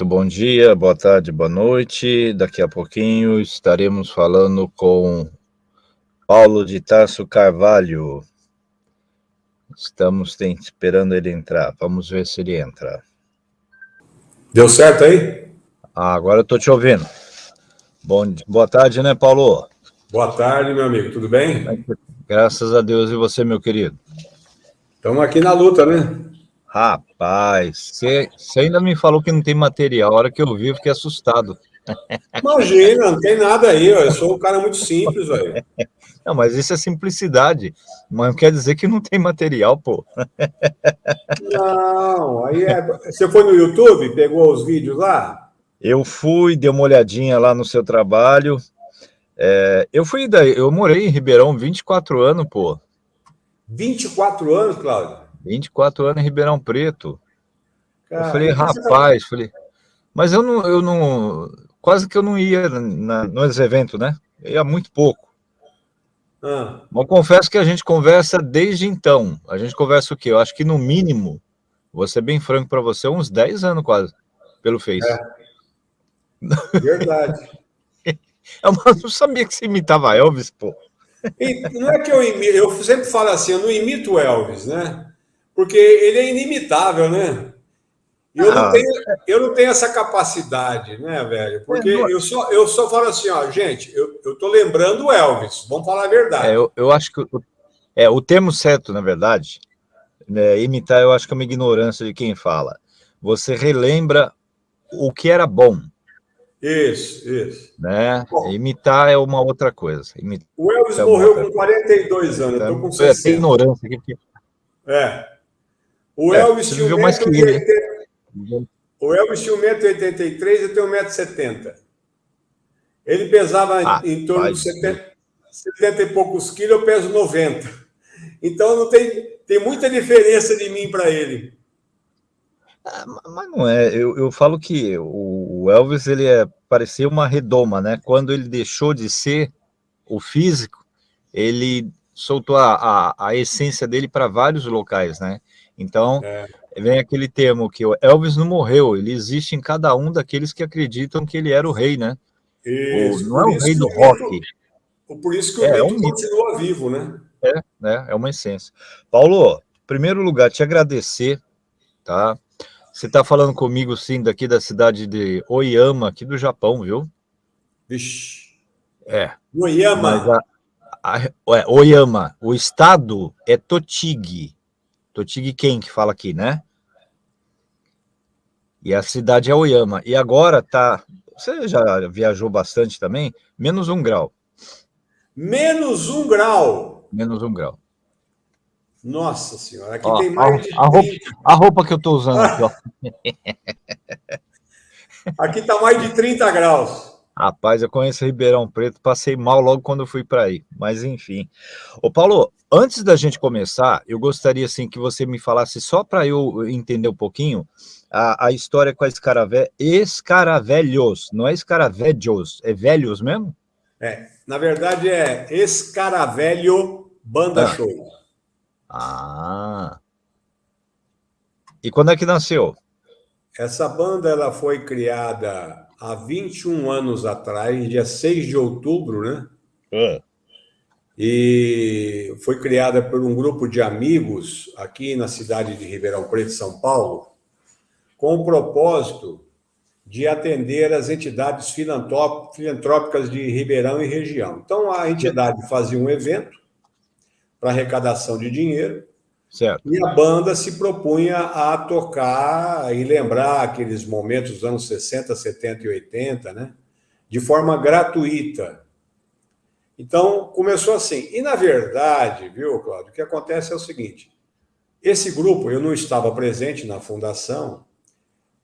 Muito bom dia, boa tarde, boa noite. Daqui a pouquinho estaremos falando com Paulo de Tarso Carvalho. Estamos esperando ele entrar. Vamos ver se ele entra. Deu certo aí? Ah, agora eu estou te ouvindo. Bom, boa tarde, né, Paulo? Boa tarde, meu amigo. Tudo bem? Graças a Deus. E você, meu querido? Estamos aqui na luta, né? Rapaz, você ainda me falou que não tem material. A hora que eu vi, eu fiquei assustado. Imagina, não tem nada aí. Eu sou um cara muito simples, velho. Não, mas isso é simplicidade. Mas não quer dizer que não tem material, pô. Não, aí é... Você foi no YouTube, pegou os vídeos lá? Eu fui, dei uma olhadinha lá no seu trabalho. É, eu fui daí, eu morei em Ribeirão 24 anos, pô. 24 anos, Cláudio? 24 anos em Ribeirão Preto. Cara, eu falei, rapaz, falei, mas eu não, eu não, quase que eu não ia na, nos eventos, né? Eu ia muito pouco. Ah. Mas confesso que a gente conversa desde então. A gente conversa o quê? Eu acho que no mínimo, vou ser bem franco para você, uns 10 anos quase, pelo Face. É. Verdade. eu não sabia que você imitava Elvis, pô. E não é que eu imito, eu sempre falo assim, eu não imito Elvis, né? Porque ele é inimitável, né? Eu, não ah. tenho, eu não tenho essa capacidade, né, velho? Porque é, eu, só, eu só falo assim, ó, gente, eu, eu tô lembrando o Elvis, vamos falar a verdade. É, eu, eu acho que é, o termo certo, na verdade, né, imitar, eu acho que é uma ignorância de quem fala. Você relembra o que era bom. Isso, isso. Né? Bom, imitar é uma outra coisa. Imitar o Elvis é morreu com 42 anos, eu tô com 60. É, ignorância. É. O é, Elvis tinha 1,83m. O Elvis tinha 1,83m, eu tenho 1,70m. Ele pesava ah, em torno de 70, 70 e poucos quilos, eu peso 90. Então não tem, tem muita diferença de mim para ele. Ah, mas não é, eu, eu falo que o, o Elvis ele é, parecia uma redoma, né? Quando ele deixou de ser o físico, ele soltou a, a, a essência dele para vários locais, né? Então, é. vem aquele termo que o Elvis não morreu, ele existe em cada um daqueles que acreditam que ele era o rei, né? Isso, o, não é o rei do rock. por isso que o é, é um continua vivo, né? É, né? é uma essência. Paulo, em primeiro lugar, te agradecer, tá? Você está falando comigo, sim, daqui da cidade de Oyama, aqui do Japão, viu? Vixe. É. Oyama. A, a, é, Oyama. O estado é Tochigi. Totig quem que fala aqui, né? E a cidade é Oyama. E agora tá... Você já viajou bastante também? Menos um grau. Menos um grau? Menos um grau. Nossa senhora, aqui ó, tem mais a, de... A roupa, a roupa que eu estou usando aqui, ó. aqui tá mais de 30 graus. Rapaz, eu conheço Ribeirão Preto, passei mal logo quando fui para aí, mas enfim. Ô Paulo, antes da gente começar, eu gostaria assim que você me falasse, só para eu entender um pouquinho, a, a história com a escaravé, escaravelhos, não é escaravelhos, é velhos mesmo? É, na verdade é escaravelho banda ah. show. Ah. E quando é que nasceu? Essa banda ela foi criada há 21 anos atrás, dia 6 de outubro, né? É. E foi criada por um grupo de amigos aqui na cidade de Ribeirão Preto, São Paulo, com o propósito de atender as entidades filantrópicas de Ribeirão e região. Então, a entidade fazia um evento para arrecadação de dinheiro, Certo. E a banda se propunha a tocar e lembrar aqueles momentos dos anos 60, 70 e 80, né? de forma gratuita. Então, começou assim. E, na verdade, viu, Cláudio, o que acontece é o seguinte, esse grupo, eu não estava presente na fundação,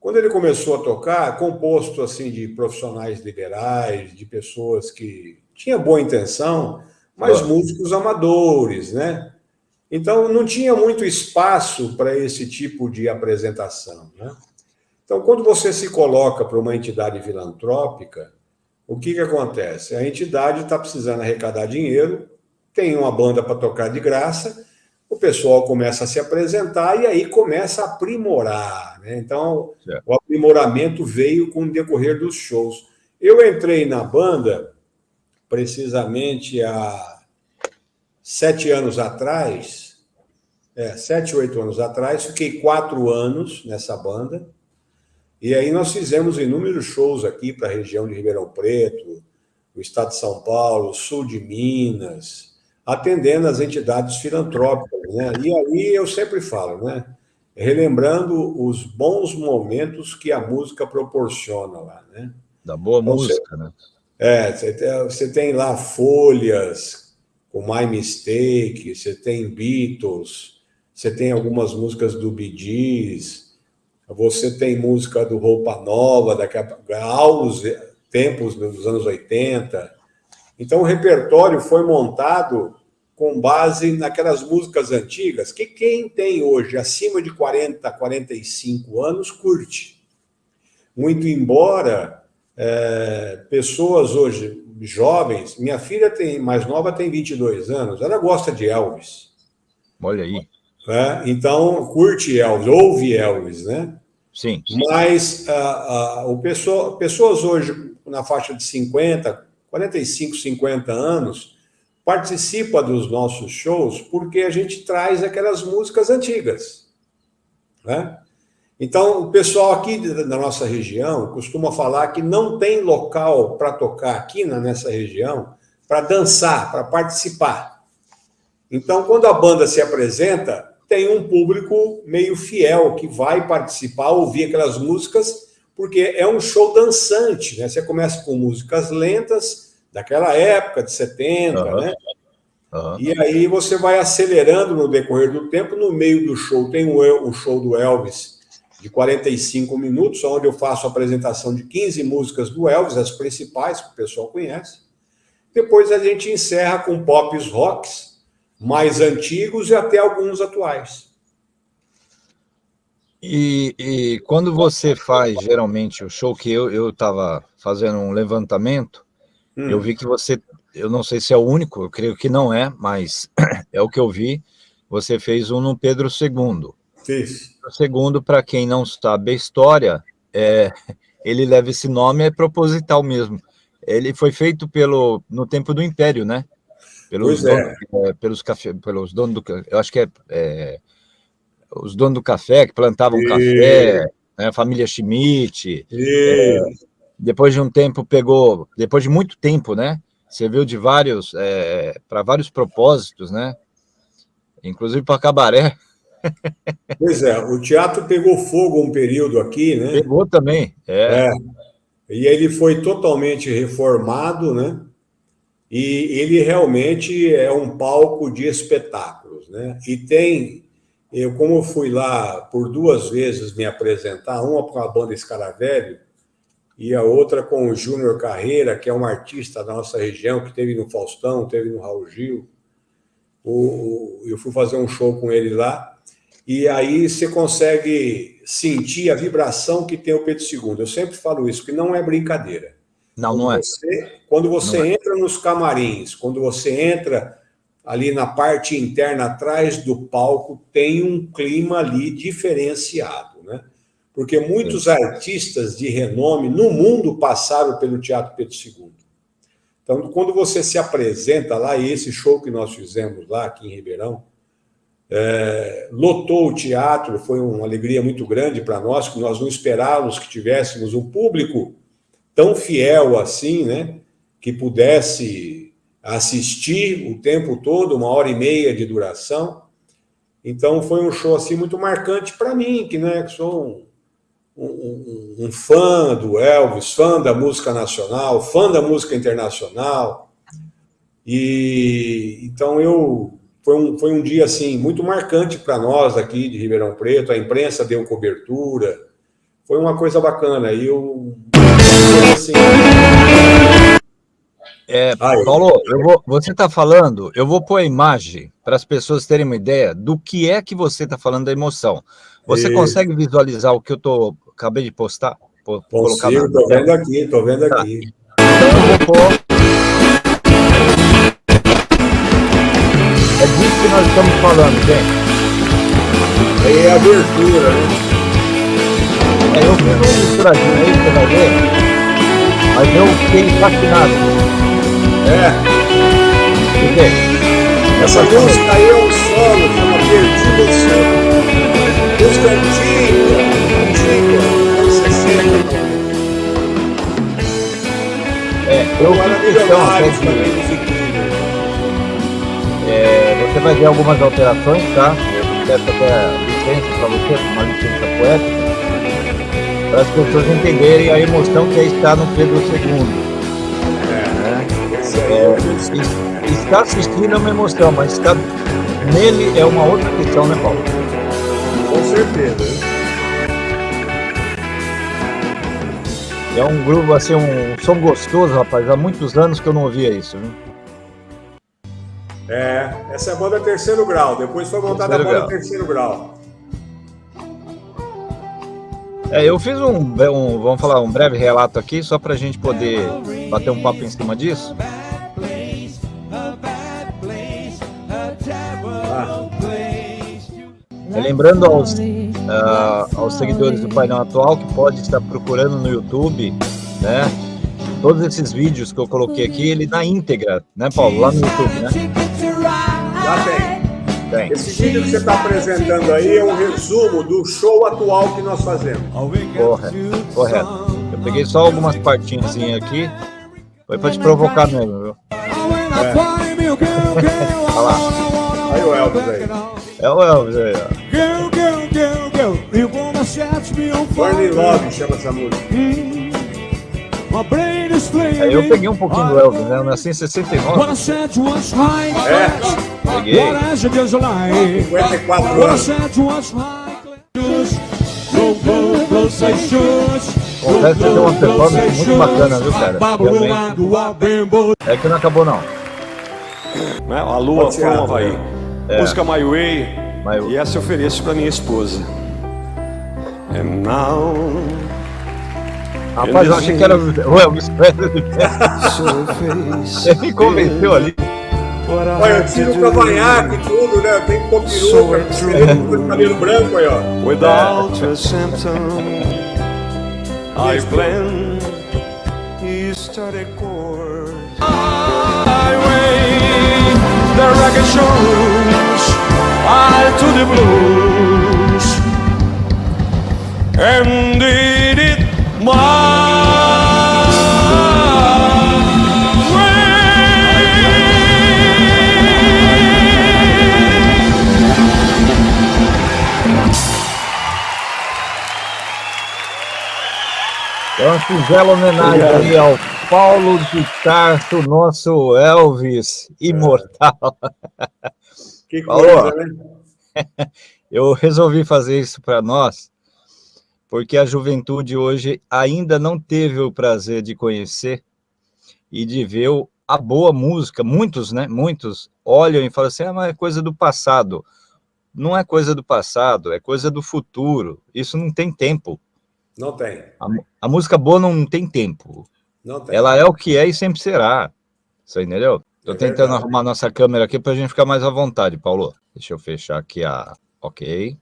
quando ele começou a tocar, composto assim de profissionais liberais, de pessoas que tinham boa intenção, mas músicos amadores, né? Então, não tinha muito espaço para esse tipo de apresentação. Né? Então, quando você se coloca para uma entidade filantrópica, o que, que acontece? A entidade está precisando arrecadar dinheiro, tem uma banda para tocar de graça, o pessoal começa a se apresentar e aí começa a aprimorar. Né? Então, certo. o aprimoramento veio com o decorrer dos shows. Eu entrei na banda precisamente há sete anos atrás, é, sete, oito anos atrás, fiquei quatro anos nessa banda, e aí nós fizemos inúmeros shows aqui para a região de Ribeirão Preto, o estado de São Paulo, sul de Minas, atendendo as entidades filantrópicas. Né? E aí eu sempre falo, né? relembrando os bons momentos que a música proporciona lá. Né? Da boa então, música, você, né? É, você tem, você tem lá Folhas, com My Mistake, você tem Beatles, você tem algumas músicas do Bee Gees, você tem música do Roupa Nova, daqui a aos tempos dos anos 80, então, o repertório foi montado com base naquelas músicas antigas que quem tem hoje acima de 40, 45 anos curte. Muito embora é, pessoas hoje jovens, minha filha tem mais nova tem 22 anos, ela gosta de Elvis. Olha aí. É, então, curte Elvis, ouve Elvis, né? Sim. sim. Mas o pessoa, pessoas hoje na faixa de 50, 45, 50 anos, participa dos nossos shows porque a gente traz aquelas músicas antigas. Né? Então, o pessoal aqui da nossa região costuma falar que não tem local para tocar aqui nessa região para dançar, para participar. Então, quando a banda se apresenta, tem um público meio fiel que vai participar, ouvir aquelas músicas porque é um show dançante, né? Você começa com músicas lentas, daquela época, de 70, uhum. né? Uhum. E aí você vai acelerando no decorrer do tempo, no meio do show tem o, o show do Elvis, de 45 minutos, onde eu faço a apresentação de 15 músicas do Elvis, as principais, que o pessoal conhece. Depois a gente encerra com pops rocks, mais antigos e até alguns atuais. E, e, quando você faz, geralmente, o show que eu estava fazendo um levantamento, hum. eu vi que você, eu não sei se é o único, eu creio que não é, mas é o que eu vi, você fez um no Pedro II. Fiz. Segundo, para quem não sabe a história, é, ele leva esse nome, é proposital mesmo. Ele foi feito pelo, no tempo do Império, né? Pelos, pois donos, é. é pelos, café, pelos donos do... Eu acho que é, é os donos do café, que plantavam e... café, né, a família Schmidt. É, depois de um tempo pegou, depois de muito tempo, né? Serviu de vários, é, para vários propósitos, né? Inclusive para cabaré. Pois é, o teatro pegou fogo um período aqui, né? Pegou também, é. é. E ele foi totalmente reformado, né? E ele realmente é um palco de espetáculos, né? E tem eu, como fui lá por duas vezes me apresentar, uma com a banda Escaravelho e a outra com o Júnior Carreira, que é um artista da nossa região, que teve no Faustão, teve no Raul Gil. O, eu fui fazer um show com ele lá, e aí você consegue sentir a vibração que tem o Pedro II. Eu sempre falo isso, que não é brincadeira. Não, quando não é. Você, quando você não é. entra é. nos camarins, quando você entra ali na parte interna, atrás do palco, tem um clima ali diferenciado, né? Porque muitos artistas de renome no mundo passaram pelo Teatro Pedro II. Então, quando você se apresenta lá, e esse show que nós fizemos lá, aqui em Ribeirão, é, lotou o teatro, foi uma alegria muito grande para nós, que nós não esperávamos que tivéssemos um público tão fiel assim, né? Que pudesse assistir o tempo todo, uma hora e meia de duração. Então foi um show assim muito marcante para mim, que, né, que sou um, um, um, fã do Elvis, fã da música nacional, fã da música internacional. E então eu foi um, foi um dia assim muito marcante para nós aqui de Ribeirão Preto, a imprensa deu cobertura, foi uma coisa bacana. E eu assim, é, Paulo, vou, você está falando, eu vou pôr a imagem para as pessoas terem uma ideia do que é que você está falando da emoção. Você e... consegue visualizar o que eu tô, acabei de postar? Consigo, estou vendo aqui, estou vendo tá. aqui. Então eu vou pôr... É disso que nós estamos falando, gente. Aí é a verdura, né? É, eu fiz um misturadinho aí, você vai ver. Mas eu fiquei fascinado. É. Por quê? Essa música aí é um solo, chama Perdido o Sono. Música antiga, antiga, anos 60. É, eu fiz questão até de-. É, vai ver algumas alterações, tá? Eu peço até licença para você, uma licença poética, para as pessoas entenderem a emoção que é estar no Pedro II. É, é música. es- estar assistindo é uma emoção, mas estar nele é uma outra questão, né, Paulo? Com certeza. né? É um grupo, assim, um som gostoso, rapaz. Há muitos anos que eu não ouvia isso, viu? É, essa é a banda terceiro grau. Depois foi montada Terceiro a banda grau. terceiro grau. É, eu fiz um, um, vamos falar, um breve relato aqui, só para a gente poder bater um papo em cima disso. É, lembrando aos, ah, aos seguidores do painel atual que pode estar procurando no YouTube, né? Todos esses vídeos que eu coloquei aqui, ele na íntegra, né, Paulo? Lá no YouTube, né? Tem. Esse vídeo que você está apresentando aí é um resumo do show atual que nós fazemos. Correto, correto. Eu peguei só algumas partinhas aqui, foi para te provocar mesmo, viu? Olha lá. Aí o Elvis aí. É o Elvis aí, ó. Love chama essa música. Aí eu peguei um pouquinho do Elvis, né? Eu nasci em 69, É. 54 anos. Confesso que deu uma performance muito bacana, viu, cara? É que não acabou, não. Né? A lua foi um Havaí. É. Música My Way. My Way. E essa eu ofereço pra minha esposa. And now, Rapaz, eu achei que era o Elvis Presley. Ele me convenceu ali. What I Olha, eu have tiro to o do cavanhaque e tudo, né? Tem que pôr peruca, tem cabelo branco aí, ó. Without a symptom, I plan. He started chords. Highway, the record shows I to the blues and did it my uma singela homenagem aí ao Paulo de Tarso, nosso Elvis imortal. Que coisa, né? Eu resolvi fazer isso para nós, porque a juventude hoje ainda não teve o prazer de conhecer e de ver a boa música. Muitos, né? Muitos olham e falam assim, ah, mas é coisa do passado. Não é coisa do passado, é coisa do futuro. Isso não tem tempo. Não tem. A, a música boa não tem tempo. Não tem. Ela é o que é e sempre será. Você entendeu? Tô É tentando verdade. arrumar nossa câmera aqui para a gente ficar mais à vontade, Paulo. Deixa eu fechar aqui a... Ok.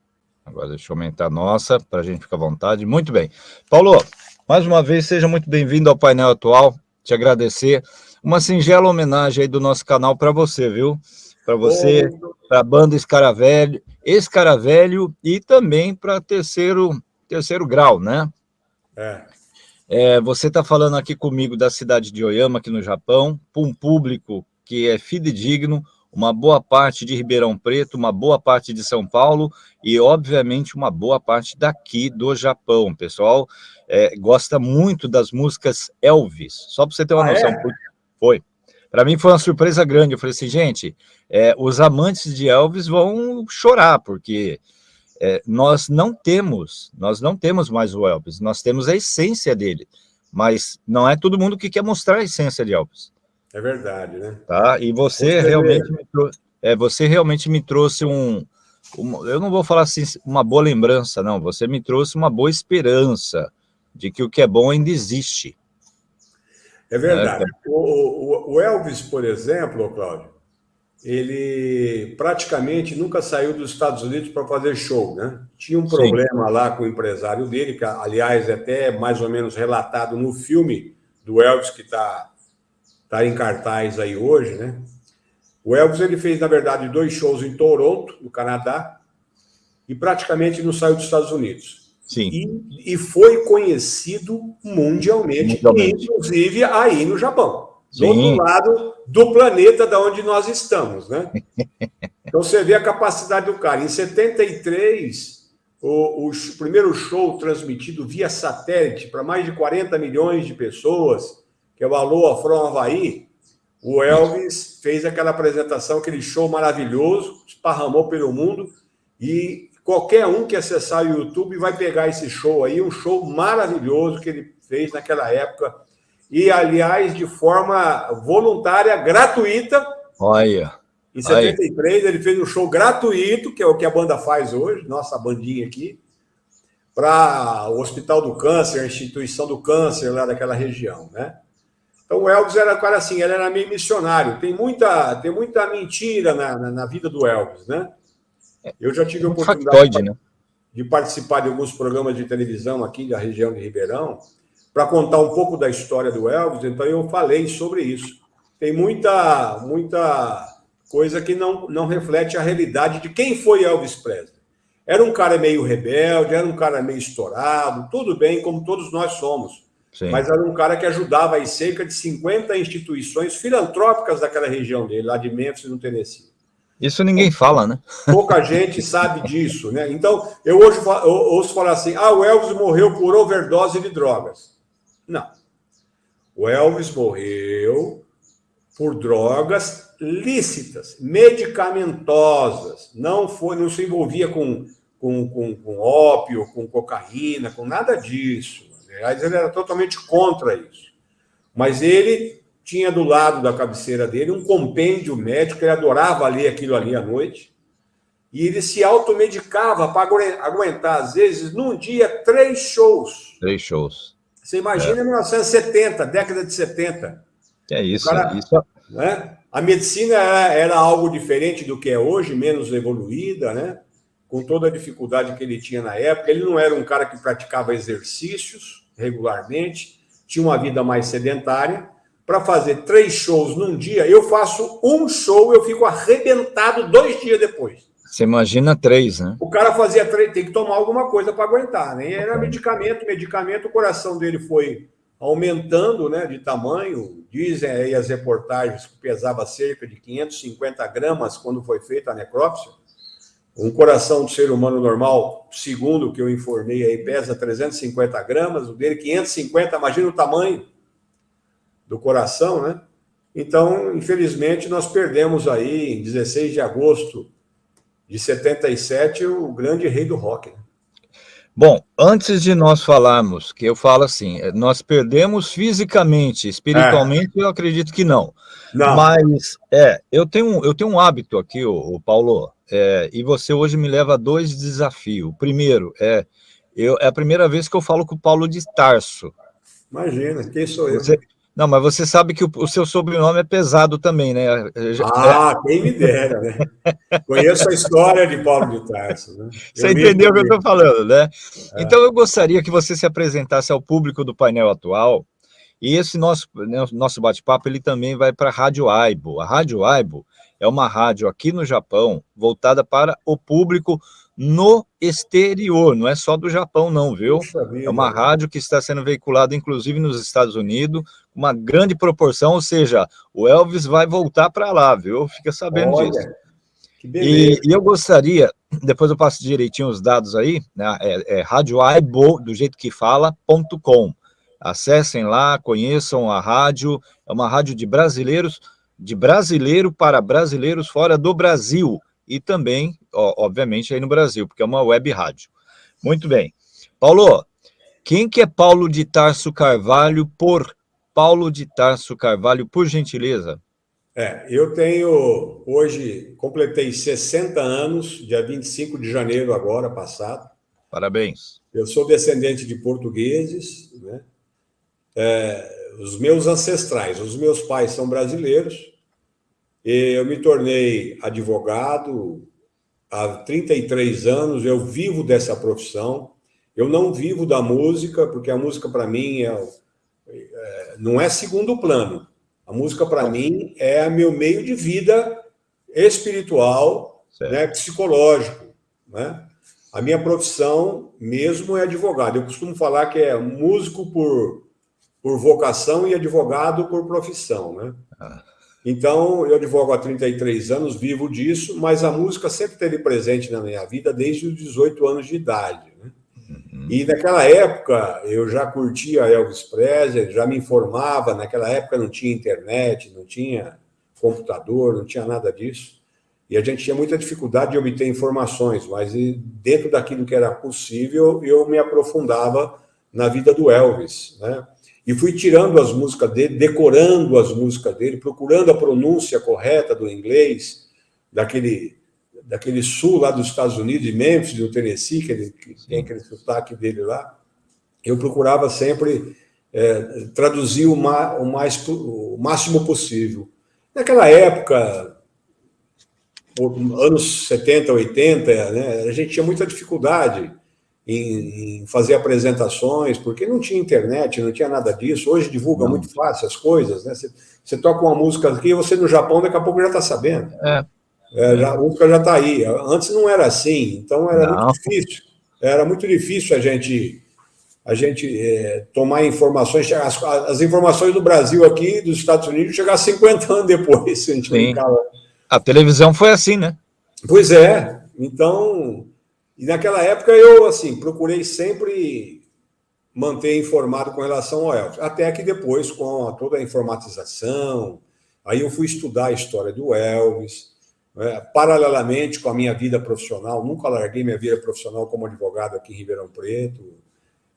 Agora deixa eu aumentar a nossa para a gente ficar à vontade. Muito bem. Paulo, mais uma vez, seja muito bem-vindo ao painel atual. Te agradecer. Uma singela homenagem aí do nosso canal para você, viu? Para você, para a banda Escaravelho, Escaravelho e também para terceiro, terceiro grau, né? É. É, você está falando aqui comigo da cidade de Oyama, aqui no Japão, para um público que é fidedigno, uma boa parte de Ribeirão Preto, uma boa parte de São Paulo e, obviamente, uma boa parte daqui do Japão. O pessoal é, gosta muito das músicas Elvis. Só para você ter uma Ah, noção. é? Foi. Para mim foi uma surpresa grande. Eu falei assim, gente, é, os amantes de Elvis vão chorar, porque é, nós não temos, nós não temos mais o Elvis, nós temos a essência dele, mas não é todo mundo que quer mostrar a essência de Elvis, É verdade, né? tá? E você realmente, me trou- é, você realmente me trouxe um, uma- eu não vou falar assim, uma boa lembrança, não, você me trouxe uma boa esperança de que o que é bom ainda existe. É verdade. O, o- o Elvis, por exemplo, Cláudio, ele praticamente nunca saiu dos Estados Unidos para fazer show, né? Tinha um problema Sim. lá com o empresário dele, que aliás é até mais ou menos relatado no filme do Elvis que está tá em cartaz aí hoje, né? O Elvis ele fez na verdade dois shows em Toronto, no Canadá, e praticamente não saiu dos Estados Unidos. Sim. E, e foi conhecido mundialmente, mundialmente, inclusive aí no Japão do outro lado do planeta da onde nós estamos, né? Então você vê a capacidade do cara. Em 73, o, o primeiro show transmitido via satélite para mais de 40 milhões de pessoas, que é o Aloha From Havaí, o Elvis fez aquela apresentação, aquele show maravilhoso, esparramou pelo mundo e qualquer um que acessar o YouTube vai pegar esse show aí, um show maravilhoso que ele fez naquela época e, aliás, de forma voluntária, gratuita. Olha. Em 73, olha. ele fez um show gratuito, que é o que a banda faz hoje, nossa bandinha aqui, para o Hospital do Câncer, a instituição do câncer lá daquela região, né? Então, o Elvis era cara assim, ele era meio missionário. Tem muita, tem muita mentira na, na, na vida do Elvis, né? Eu já tive a oportunidade Factoide, de, né? de participar de alguns programas de televisão aqui da região de Ribeirão, para contar um pouco da história do Elvis, então eu falei sobre isso. Tem muita, muita coisa que não, não reflete a realidade de quem foi Elvis Presley. Era um cara meio rebelde, era um cara meio estourado, tudo bem, como todos nós somos. Sim. Mas era um cara que ajudava aí cerca de 50 instituições filantrópicas daquela região dele, lá de Memphis, no Tennessee. Isso ninguém fala, né? Pouca gente sabe disso, né? Então, eu hoje eu ouço falar assim: ah, o Elvis morreu por overdose de drogas. Não. O Elvis morreu por drogas lícitas, medicamentosas. Não foi, não se envolvia com, com, com, com ópio, com cocaína, com nada disso. Aliás, ele era totalmente contra isso. Mas ele tinha do lado da cabeceira dele um compêndio médico, ele adorava ler aquilo ali à noite, e ele se automedicava para aguentar, às vezes, num dia, três shows. Três shows. Você imagina é. 1970, década de 70. É isso. Cara, isso. Né? A medicina era, era, algo diferente do que é hoje, menos evoluída, né? com toda a dificuldade que ele tinha na época. Ele não era um cara que praticava exercícios regularmente, tinha uma vida mais sedentária. Para fazer três shows num dia, eu faço um show, eu fico arrebentado dois dias depois. Você imagina três, né? O cara fazia três, tem que tomar alguma coisa para aguentar, né? E era medicamento, medicamento, o coração dele foi aumentando né, de tamanho. Dizem aí as reportagens que pesava cerca de 550 gramas quando foi feita a necrópsia. Um coração do ser humano normal, segundo o que eu informei aí, pesa 350 gramas, o dele 550, imagina o tamanho do coração, né? Então, infelizmente, nós perdemos aí, em 16 de agosto de 77, o grande rei do rock. Né? Bom, antes de nós falarmos, que eu falo assim, eh, nós perdemos fisicamente, espiritualmente, é. eu acredito que não. não. Mas, é, eu tenho, eu tenho um hábito aqui, o, o Paulo, é, e você hoje me leva a dois desafios. O primeiro é, eu, é a primeira vez que eu falo com o Paulo de Tarso. Imagina, quem sou eu? Você, não, mas você sabe que o, o, seu sobrenome é pesado também, né? Ah, quem me dera, né? Conheço a história de Paulo de Tarso. Né? Você eu entendeu o que eu estou falando, né? É. Então, eu gostaria que você se apresentasse ao público do painel atual, e esse nosso, né, nosso bate-papo, ele também vai para a Rádio Aibo. A Rádio Aibo é uma rádio aqui no Japão, voltada para o público no exterior, não é só do Japão não, viu? É uma rádio que está sendo veiculada inclusive nos Estados Unidos, uma grande proporção, ou seja, o Elvis vai voltar para lá, viu? Fica sabendo Olha, disso. E, e, eu gostaria, depois eu passo direitinho os dados aí, né, é, é radioaibo, do jeito que fala.com. Acessem lá, conheçam a rádio, é uma rádio de brasileiros, de brasileiro para brasileiros fora do Brasil, e também, ó, obviamente, aí no Brasil, porque é uma web rádio. Muito bem. Paulo, quem que é Paulo de Tarso Carvalho por Paulo de Tarso Carvalho, por gentileza? É, eu tenho, hoje, completei 60 anos, dia 25 de janeiro agora, passado. Parabéns. Eu sou descendente de portugueses, né? É, os meus ancestrais, os meus pais são brasileiros, Eu me tornei advogado há 33 anos, eu vivo dessa profissão. Eu não vivo da música, porque a música para mim é, não é segundo plano. A música para mim é meu meio de vida espiritual, né, psicológico. Né? A minha profissão mesmo é advogado. Eu costumo falar que é músico por, por vocação e advogado por profissão. Né? Ah. Então, eu advogo há 33 anos, vivo disso, mas a música sempre esteve presente na minha vida desde os 18 anos de idade. Né? Uhum. E naquela época, eu já curtia Elvis Presley, já me informava, naquela época não tinha internet, não tinha computador, não tinha nada disso. E a gente tinha muita dificuldade de obter informações, mas dentro daquilo que era possível, eu me aprofundava na vida do Elvis, né? E fui tirando as músicas dele, decorando as músicas dele, procurando a pronúncia correta do inglês, daquele, daquele sul lá dos Estados Unidos, de Memphis, do Tennessee, que, ele, que tem aquele sotaque dele lá. Eu procurava sempre é, traduzir o, ma, o, mais, o máximo possível. Naquela época, anos 70, 80, né, a gente tinha muita dificuldade em, em, fazer apresentações, porque não tinha internet, não tinha nada disso. Hoje divulga não. muito fácil as coisas, né? Você, você, toca uma música aqui e você no Japão daqui a pouco já está sabendo. É. É, já, a música já está aí. Antes não era assim, então era não. muito difícil. Era muito difícil a gente a gente é, tomar informações, as, as, informações do Brasil aqui, dos Estados Unidos, chegar 50 anos depois. A, a televisão foi assim, né? Pois é. Então, e naquela época eu, assim, procurei sempre manter informado com relação ao Elvis. Até que depois, com toda a informatização, aí eu fui estudar a história do Elvis, né? paralelamente com a minha vida profissional, nunca larguei minha vida profissional como advogado aqui em Ribeirão Preto,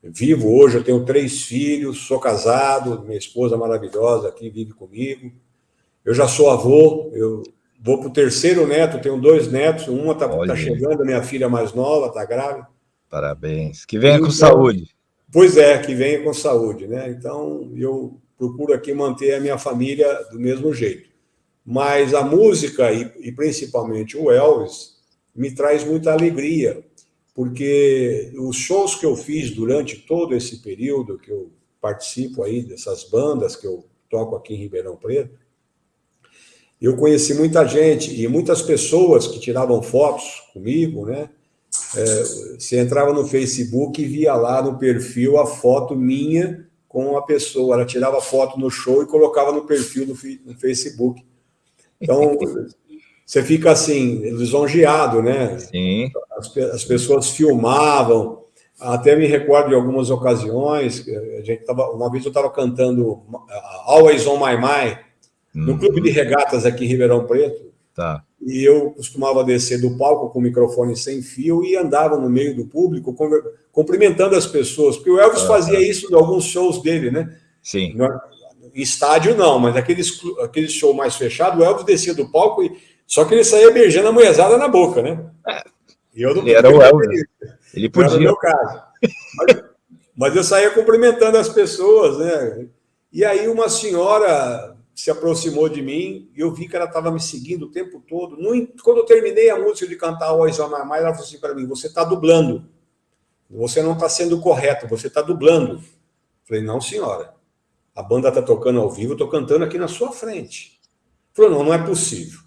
vivo hoje, eu tenho três filhos, sou casado, minha esposa maravilhosa aqui vive comigo, eu já sou avô, eu Vou para o terceiro neto, tenho dois netos, uma está tá chegando, minha filha mais nova, está grávida. Parabéns. Que venha então, com saúde. Pois é, que venha com saúde. Né? Então, eu procuro aqui manter a minha família do mesmo jeito. Mas a música, e, e principalmente o Elvis, me traz muita alegria, porque os shows que eu fiz durante todo esse período que eu participo aí dessas bandas que eu toco aqui em Ribeirão Preto, eu conheci muita gente e muitas pessoas que tiravam fotos comigo, né? É, você entrava no Facebook e via lá no perfil a foto minha com a pessoa. Ela tirava foto no show e colocava no perfil do Facebook. Então, você fica assim, lisonjeado, né? Sim. As, as, pessoas filmavam. Até me recordo de algumas ocasiões. A gente tava, uma vez eu estava cantando Always on My Mind no uhum. clube de regatas aqui em Ribeirão Preto. Tá. E eu costumava descer do palco com o microfone sem fio e andava no meio do público cumprimentando as pessoas, porque o Elvis ah, fazia isso em alguns shows dele, né? Sim. Estádio não, mas aqueles, aqueles show mais fechado, o Elvis descia do palco e só que ele saía beijando a mulherzada na boca, né? É. E eu não ele era o Elvis. Ele podia. Era o meu caso. Mas, mas eu saía cumprimentando as pessoas, né? E aí uma senhora se aproximou de mim e eu vi que ela estava me seguindo o tempo todo. No, quando eu terminei a música de cantar o Mamãe, ela falou assim para mim, você está dublando. Você não está sendo correto, você está dublando. Falei, não, senhora. A banda está tocando ao vivo, estou cantando aqui na sua frente. Falei, não, não é possível.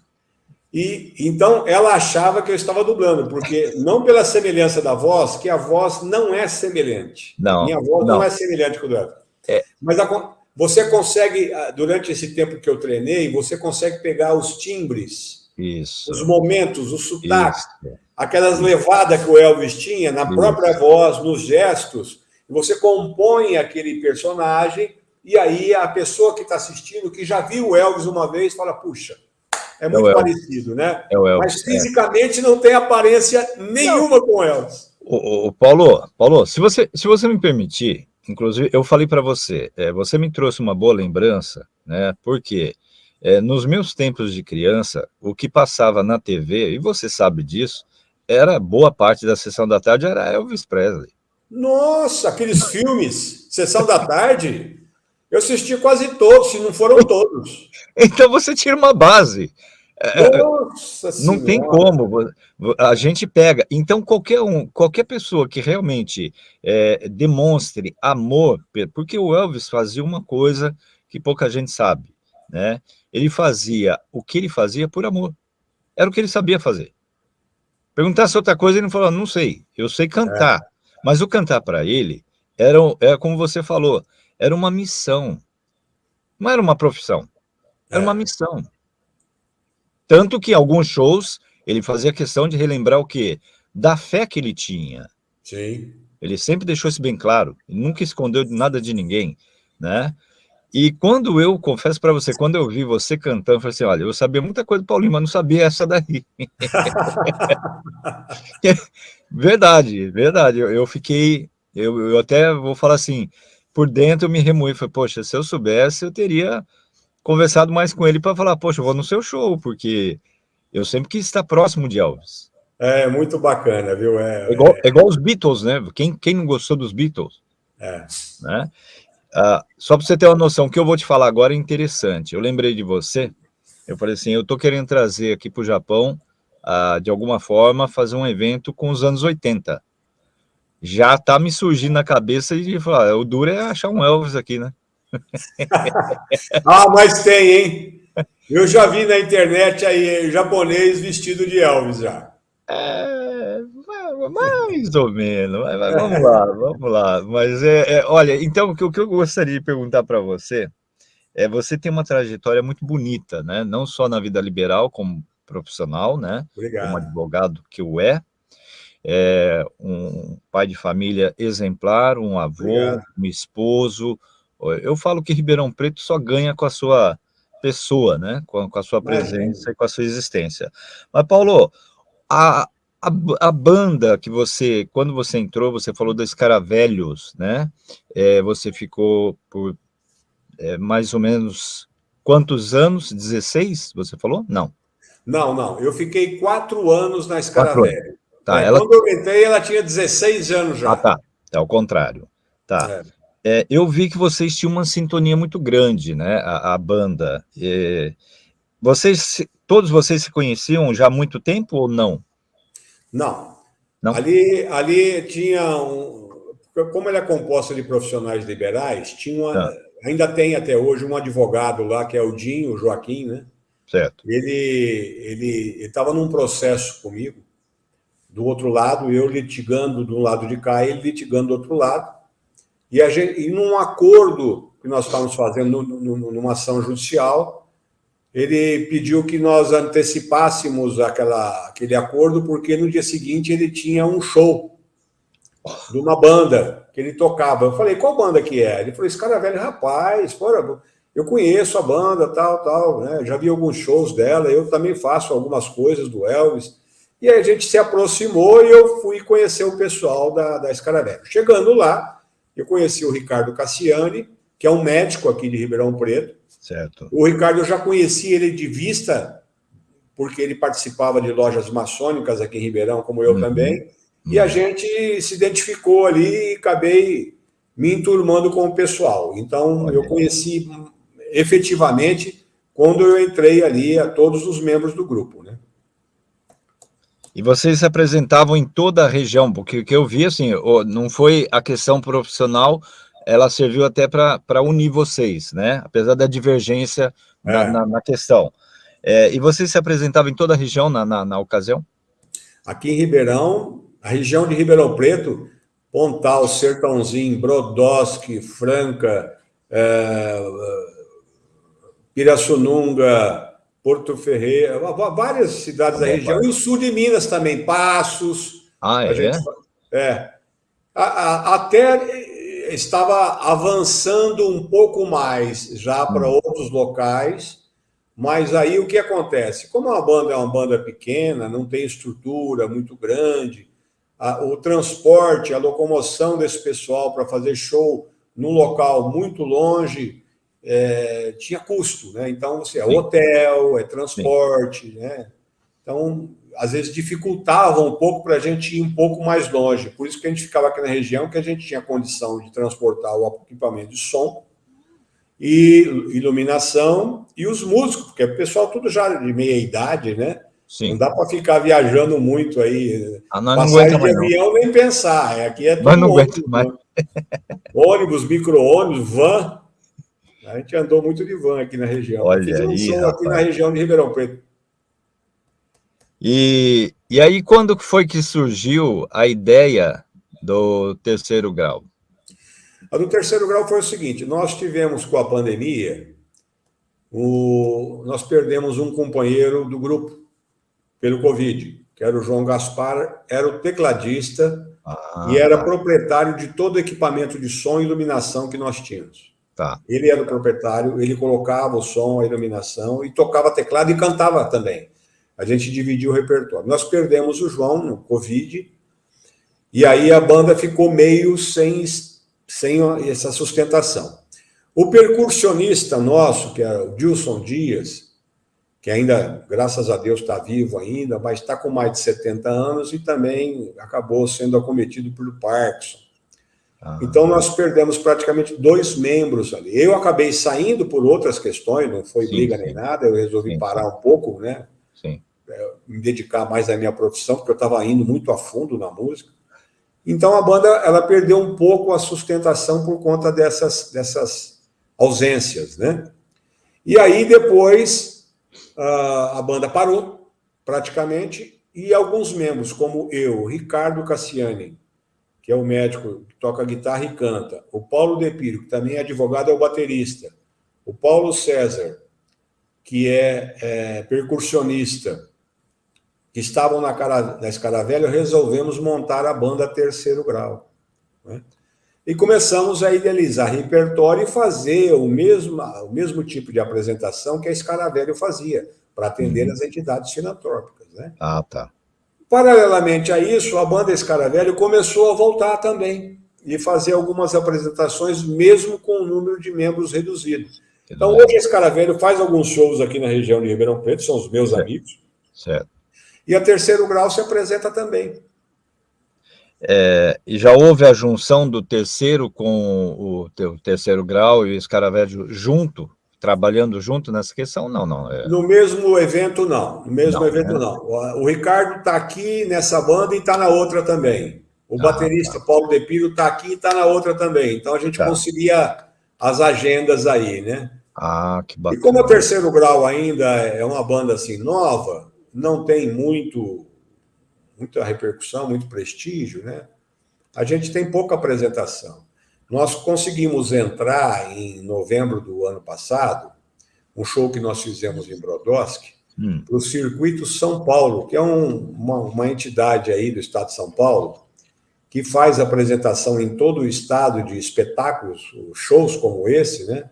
E então ela achava que eu estava dublando, porque não pela semelhança da voz, que a voz não é semelhante. Não. Minha voz não, não é semelhante com o dela. É. Mas a, você consegue, ah, durante esse tempo que eu treinei, você consegue pegar os timbres, Isso. os momentos, os sotaques, Isso. aquelas levadas que o Elvis tinha na Isso. própria voz, nos gestos, você compõe aquele personagem e aí a pessoa que está assistindo, que já viu o Elvis uma vez, fala, puxa, é, é muito é parecido, né? É Elvis, Mas fisicamente é. não tem aparência nenhuma não. com o Elvis. O, o, Paulo, Paulo, se você, se você me permitir, Inclusive, eu falei para você, é, você me trouxe uma boa lembrança, né? Porque é, nos meus tempos de criança, o que passava na TV, e você sabe disso, era boa parte da sessão da tarde era Elvis Presley. Nossa, aqueles filmes, sessão da tarde. Eu assisti quase todos, se não foram todos. Então você tira uma base. É, Nossa não senhora. tem como, a gente pega. Então, qualquer um, qualquer pessoa que realmente é, demonstre amor, porque o Elvis fazia uma coisa que pouca gente sabe, né? Ele fazia o que ele fazia por amor. Era o que ele sabia fazer. Perguntasse outra coisa, ele não falou, não sei, eu sei cantar. É. Mas o cantar para ele era, era, como você falou, era uma missão. Não era uma profissão, era é. uma missão. Tanto que em alguns shows ele fazia questão de relembrar o quê? Da fé que ele tinha. Sim. Ele sempre deixou isso bem claro, nunca escondeu nada de ninguém, né? E quando eu, confesso para você, quando eu vi você cantando, eu falei assim, olha, eu sabia muita coisa do Paulinho, mas não sabia essa daí. verdade, verdade, eu, eu fiquei, eu, eu, até vou falar assim, por dentro eu me remoí, falei, poxa, se eu soubesse, eu teria conversado mais com ele para falar, poxa, eu vou no seu show, porque eu sempre quis estar próximo de Elvis. É, muito bacana, viu? É, é, igual, é igual os Beatles, né? Quem, quem não gostou dos Beatles? É. Né? Uh, só para você ter uma noção, o que eu vou te falar agora é interessante. Eu lembrei de você, eu falei assim, eu estou querendo trazer aqui para o Japão, uh, de alguma forma, fazer um evento com os anos 80. Já está me surgindo na cabeça de falar, o duro é achar um Elvis aqui, né? ah, mas tem, hein? Eu já vi na internet aí japonês vestido de Elvis já. É, mais ou menos, mas, mas vamos lá, vamos lá. Mas é, é, olha, então o que, o que eu gostaria de perguntar para você é você tem uma trajetória muito bonita, né? Não só na vida liberal como profissional, né? Obrigado. Como advogado que o é, é um pai de família exemplar, um avô, Obrigado. um esposo. Eu falo que Ribeirão Preto só ganha com a sua pessoa, né? Com, com a sua presença e com a sua existência. Mas Paulo, a, a, a, banda que você, quando você entrou, você falou dos Caravelhos, né? É, você ficou por é, mais ou menos quantos anos? 16, você falou? Não. Não, não. Eu fiquei quatro anos na Escaravelho. Tá, é, ela... Quando eu entrei, ela tinha 16 anos já. Ah, tá. É o contrário. Tá. É. é. eu vi que vocês tinham uma sintonia muito grande, né? A, a banda. Vocês, todos vocês se conheciam já há muito tempo ou não? Não. não? Ali, ali tinha um... Como ele é composta de profissionais liberais, tinha uma, tá. ainda tem até hoje um advogado lá, que é o Dinho, o Joaquim, né? Certo. Ele estava num processo comigo, do outro lado, eu litigando do lado de cá, ele litigando do outro lado, e, a gente, e num acordo que nós estávamos fazendo numa ação judicial, ele pediu que nós antecipássemos aquela, aquele acordo, porque no dia seguinte ele tinha um show de uma banda que ele tocava. Eu falei, qual banda que é? Ele falou, esse cara é velho, rapaz, fora, eu conheço a banda, tal, tal, né? já vi alguns shows dela, eu também faço algumas coisas do Elvis. E aí a gente se aproximou e eu fui conhecer o pessoal da, da Escaravelho. Chegando lá, eu conheci o Ricardo Cassiani, que é um médico aqui de Ribeirão Preto, Certo. O Ricardo, eu já conheci ele de vista, porque ele participava de lojas maçônicas aqui em Ribeirão, como eu uhum. também, uhum. e a gente se identificou ali e acabei me enturmando com o pessoal. Então, Olha. eu conheci efetivamente quando eu entrei ali a todos os membros do grupo? E vocês se apresentavam em toda a região, porque o que eu vi, assim, não foi a questão profissional ela serviu até para unir vocês, né? Apesar da divergência é. na, na, na, questão. É, e vocês se apresentavam em toda a região na, na, na, ocasião? Aqui em Ribeirão, a região de Ribeirão Preto, Pontal, Sertãozinho, Brodowski, Franca, é, Pirassununga, Porto Ferreira, várias cidades da região, e o sul de Minas também, Passos. Ah, é? Gente, é. A, a, até estava avançando um pouco mais já para hum. outros locais, mas aí o que acontece? Como a banda é uma banda pequena, não tem estrutura muito grande, a, o transporte, a locomoção desse pessoal para fazer show num local muito longe é, tinha custo, né? Então, você é hotel, é transporte, Sim. né? Então, às vezes dificultava um pouco para a gente ir um pouco mais longe. Por isso que a gente ficava aqui na região, que a gente tinha condição de transportar o equipamento de som e iluminação, e os músicos, porque o pessoal tudo já de meia idade, né? Sim. Não dá para ficar viajando muito aí. Ah, não, de avião não. nem pensar. É, aqui é tudo ônibus, mais. Né? ônibus, micro-ônibus, van. A gente andou muito de van aqui na região. Olha um aí, aqui na região de Ribeirão Preto. E, e aí, quando foi que surgiu a ideia do terceiro grau? A do terceiro grau foi o seguinte, nós tivemos com a pandemia, o, nós perdemos um companheiro do grupo pelo Covid, que era o João Gaspar, era o tecladista ah, e era tá. proprietário de todo o equipamento de som e iluminação que nós tínhamos. Tá. Ele era o proprietário, ele colocava o som, a iluminação e tocava teclado e cantava também. A gente dividiu o repertório. Nós perdemos o João no Covid e aí a banda ficou meio sem sem essa sustentação. O percussionista nosso, que é o Dilson Dias, que ainda, graças a Deus, está vivo ainda, mas está com mais de 70 anos e também acabou sendo acometido pelo Parkinson. Ah, então, nós perdemos praticamente dois membros ali. Eu acabei saindo por outras questões, não foi sim, briga sim. nem nada, eu resolvi sim, parar um pouco, né? Sim. É, me dedicar mais à minha profissão, porque eu estava indo muito a fundo na música. Então a banda ela perdeu um pouco a sustentação por conta dessas, dessas ausências, né? E aí depois a banda parou praticamente e alguns membros, como eu, Ricardo Cassiani, que é o médico que toca guitarra e canta, o Paulo Depiro, que também é advogado, é o baterista, o Paulo César, que é, é percussionista, que estavam na, cara, na Escaravelha, resolvemos montar a banda Terceiro Grau. Né? E começamos a idealizar repertório e fazer o mesmo, o mesmo tipo de apresentação que a Escaravelha fazia, para atender uhum. as entidades filantrópicas. Né? Ah, tá. Paralelamente a isso, a banda Escaravelho começou a voltar também e fazer algumas apresentações, mesmo com o número de membros reduzido. Então, hoje a Escaravelho faz alguns shows aqui na região de Ribeirão Preto, são os meus certo. amigos. Certo. E a terceiro grau se apresenta também. É, e já houve a junção do terceiro com o, o terceiro grau e o escaravelho junto, trabalhando junto nessa questão? Não, não. É... No mesmo evento, não. No mesmo não, evento, é... não. O Ricardo está aqui nessa banda e está na outra também. O ah, baterista tá. Paulo Depiro está aqui e está na outra também. Então a gente tá. conseguia as agendas aí, né? Ah, que bacana. E como o terceiro grau ainda é uma banda assim nova, não tem muito, muita repercussão, muito prestígio, né? A gente tem pouca apresentação. Nós conseguimos entrar em novembro do ano passado, um show que nós fizemos em Brodowski, hum. para o Circuito São Paulo, que é um, uma, uma entidade aí do estado de São Paulo, que faz apresentação em todo o estado de espetáculos, shows como esse, né?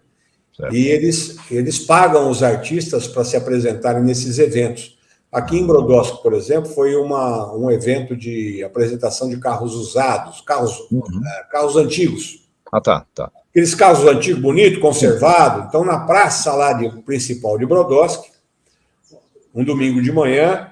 Certo. E eles, eles pagam os artistas para se apresentarem nesses eventos. Aqui em Brodowski, por exemplo, foi uma, um evento de apresentação de carros usados, carros, uhum. é, carros antigos. Ah, tá, tá. Aqueles carros antigos, bonitos, conservados. Então, na praça lá de, principal de Brodowski, um domingo de manhã,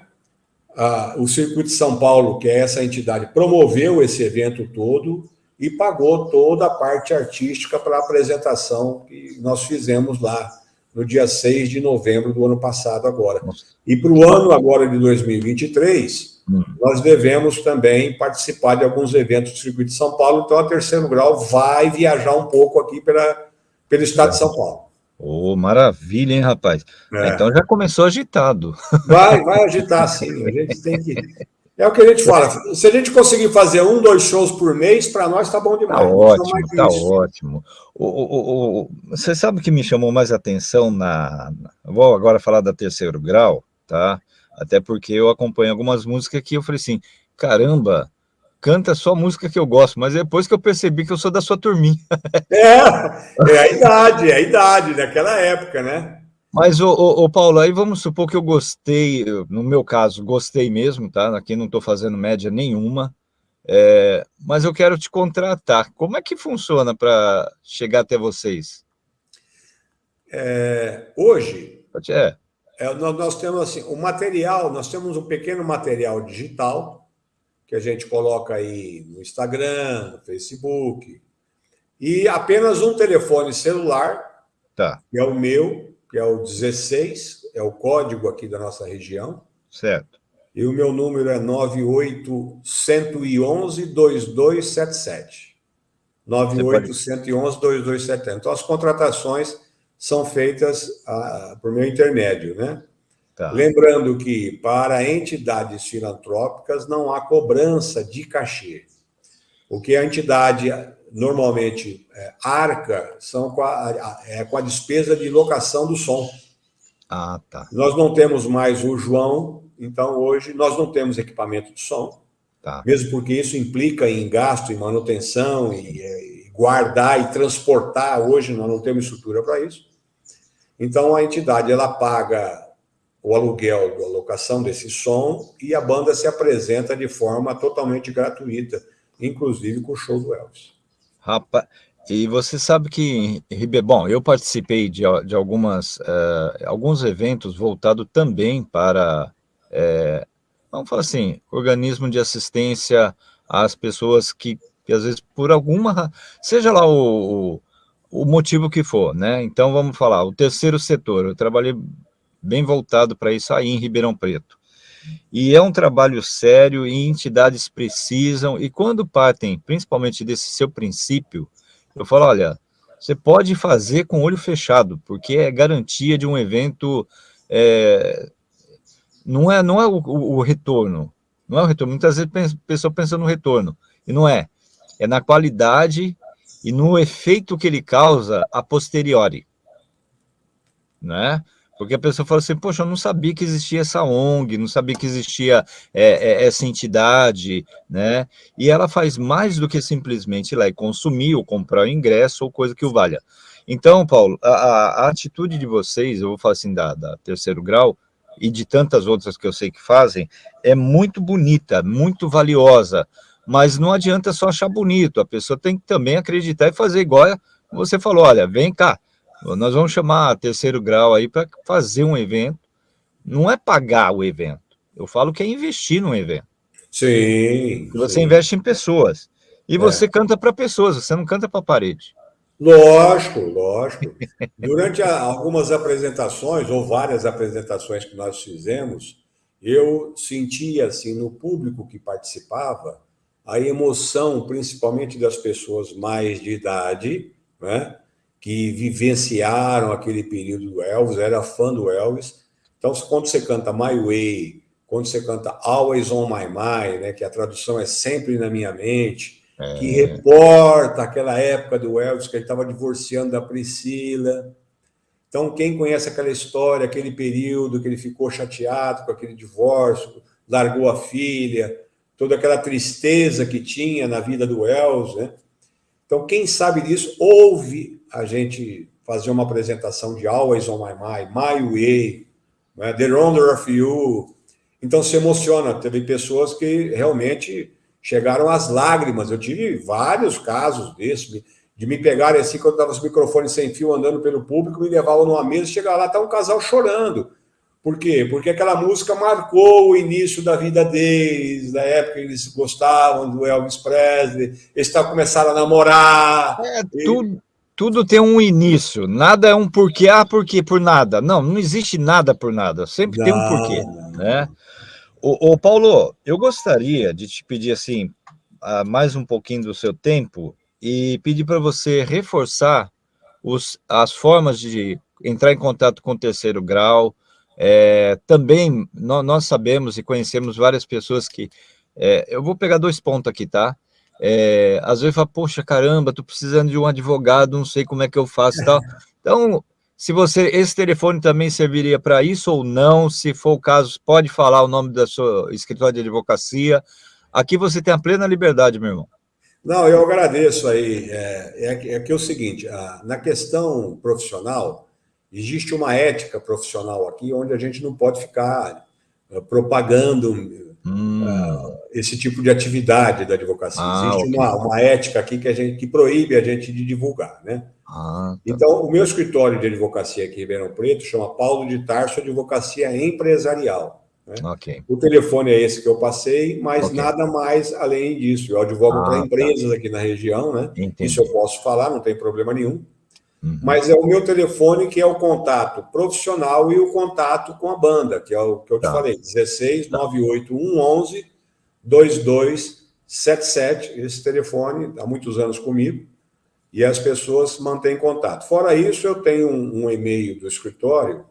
o Circuito de São Paulo, que é essa entidade, promoveu esse evento todo e pagou toda a parte artística para a apresentação que nós fizemos lá no dia 6 de novembro do ano passado agora. E para o ano agora de 2023, hum. Nós devemos também participar de alguns eventos do Circuito de São Paulo, então a terceiro grau vai viajar um pouco aqui pela, pelo estado de São Paulo. Oh, maravilha, hein, rapaz? É. Então já começou agitado. Vai, vai agitar sim. A gente tem que é o que a gente fala. Se a gente conseguir fazer um, dois shows por mês, para nós está bom demais. Está ótimo, está ótimo. O, o, o, você sabe o que me chamou mais atenção na. Vou agora falar da terceiro grau, tá? Até porque eu acompanho algumas músicas que eu falei assim: caramba, canta só música que eu gosto, mas depois que eu percebi que eu sou da sua turminha. É, é a idade, é a idade daquela época, né? Mas, o, o, o, Paulo, aí vamos supor que eu gostei, no meu caso, gostei mesmo, tá? Aqui não estou fazendo média nenhuma, é, mas eu quero te contratar. Como é que funciona para chegar até vocês? É, hoje, é. É, nós, nós, temos assim, o material, nós temos um pequeno material digital que a gente coloca aí no Instagram, no Facebook, e apenas um telefone celular Tá. Que é o meu, que é o 16, é o código aqui da nossa região. Certo. E o meu número é 98111-2277. 98111-2277. Então, as contratações são feitas ah, por meu intermédio, né? Tá. Lembrando que, para entidades filantrópicas, não há cobrança de cachê. O que a entidade normalmente é, arca são com a, é, com a despesa de locação do som. Ah, tá. Nós não temos mais o João, então hoje nós não temos equipamento de som. Tá. Mesmo porque isso implica em gasto, em manutenção, e, e guardar e transportar. Hoje nós não temos estrutura para isso. Então a entidade ela paga o aluguel a locação desse som e a banda se apresenta de forma totalmente gratuita, inclusive com o show do Elvis. Rapaz, e você sabe que, bom, eu participei de, de algumas, uh, alguns eventos voltados também para, uh, vamos falar assim, organismo de assistência às pessoas que, que às vezes por alguma, seja lá o, o, o motivo que for, né? Então vamos falar, o terceiro setor, eu trabalhei bem voltado para isso aí em Ribeirão Preto. E é um trabalho sério e entidades precisam, e quando partem, principalmente desse seu princípio, eu falo, olha, você pode fazer com o olho fechado, porque é garantia de um evento, é, não é, não é o, o, retorno, não é o retorno, muitas vezes a pessoa pensa no retorno, e não é, é na qualidade e no efeito que ele causa a posteriori, né? Porque a pessoa fala assim, poxa, eu não sabia que existia essa ONG, não sabia que existia é, é, essa entidade, né? E ela faz mais do que simplesmente ir lá e consumir ou comprar o ingresso ou coisa que o valha. Então, Paulo, a, a atitude de vocês, eu vou falar assim, da, da terceiro grau, e de tantas outras que eu sei que fazem, é muito bonita, muito valiosa, mas não adianta só achar bonito, a pessoa tem que também acreditar e fazer igual você falou, olha, vem cá, nós vamos chamar terceiro grau aí para fazer um evento. Não é pagar o evento. Eu falo que é investir no evento. Sim. Você sim. investe em pessoas. E é. você canta para pessoas, você não canta para a parede. Lógico, lógico. Durante a, algumas apresentações, ou várias apresentações que nós fizemos, eu sentia, assim, no público que participava, a emoção, principalmente das pessoas mais de idade, né? que vivenciaram aquele período do Elvis, era fã do Elvis. Então, quando você canta My Way, quando você canta Always on My Mind, né, que a tradução é sempre na minha mente, é. que reporta aquela época do Elvis, que ele estava divorciando da Priscila. Então, quem conhece aquela história, aquele período que ele ficou chateado com aquele divórcio, largou a filha, toda aquela tristeza que tinha na vida do Elvis, né? Então, quem sabe disso, ouve a gente fazer uma apresentação de Always on My Mind, My Way, né? The Wonder of You. Então, se emociona. Teve pessoas que realmente chegaram às lágrimas. Eu tive vários casos desses, de me pegarem assim, quando estava os microfones sem fio andando pelo público, me levavam numa mesa chegava lá, tá um casal chorando. Por quê? Porque aquela música marcou o início da vida deles, da época que eles gostavam do Elvis Presley, eles começaram a namorar. É, tudo, tudo tem um início, nada é um porquê, ah, porquê, por nada. Não, não existe nada por nada, sempre não, tem um porquê. Né? O, o, Paulo, eu gostaria de te pedir assim, mais um pouquinho do seu tempo e pedir para você reforçar os, as formas de entrar em contato com o terceiro grau, é, também nós, nós, sabemos e conhecemos várias pessoas que... É, eu vou pegar dois pontos aqui, tá? É, às vezes fala, poxa, caramba, tô precisando de um advogado, não sei como é que eu faço e tal. Então, se você, esse telefone também serviria para isso ou não, se for o caso, pode falar o nome da sua escritório de advocacia. Aqui você tem a plena liberdade, meu irmão. Não, eu agradeço aí. É, é, é que é o seguinte, a, na questão profissional, Existe uma ética profissional aqui onde a gente não pode ficar uh, propagando hum. uh, esse tipo de atividade da advocacia. Ah, Existe okay. uma, uma ética aqui que, a gente, que proíbe a gente de divulgar, né? Ah, tá. Então, o meu escritório de advocacia aqui em Ribeirão Preto chama Paulo de Tarso Advocacia Empresarial. Né? Okay. O telefone é esse que eu passei, mas okay. nada mais além disso. Eu advogo ah, para tá. empresas tá. aqui na região, né? Entendi. Isso eu posso falar, não tem problema nenhum. Uhum. Mas é o meu telefone que é o contato profissional e o contato com a banda, que é o que eu te tá. falei, 16 98111 2277, esse telefone há muitos anos comigo, e as pessoas mantêm contato. Fora isso, eu tenho um, um e-mail do escritório,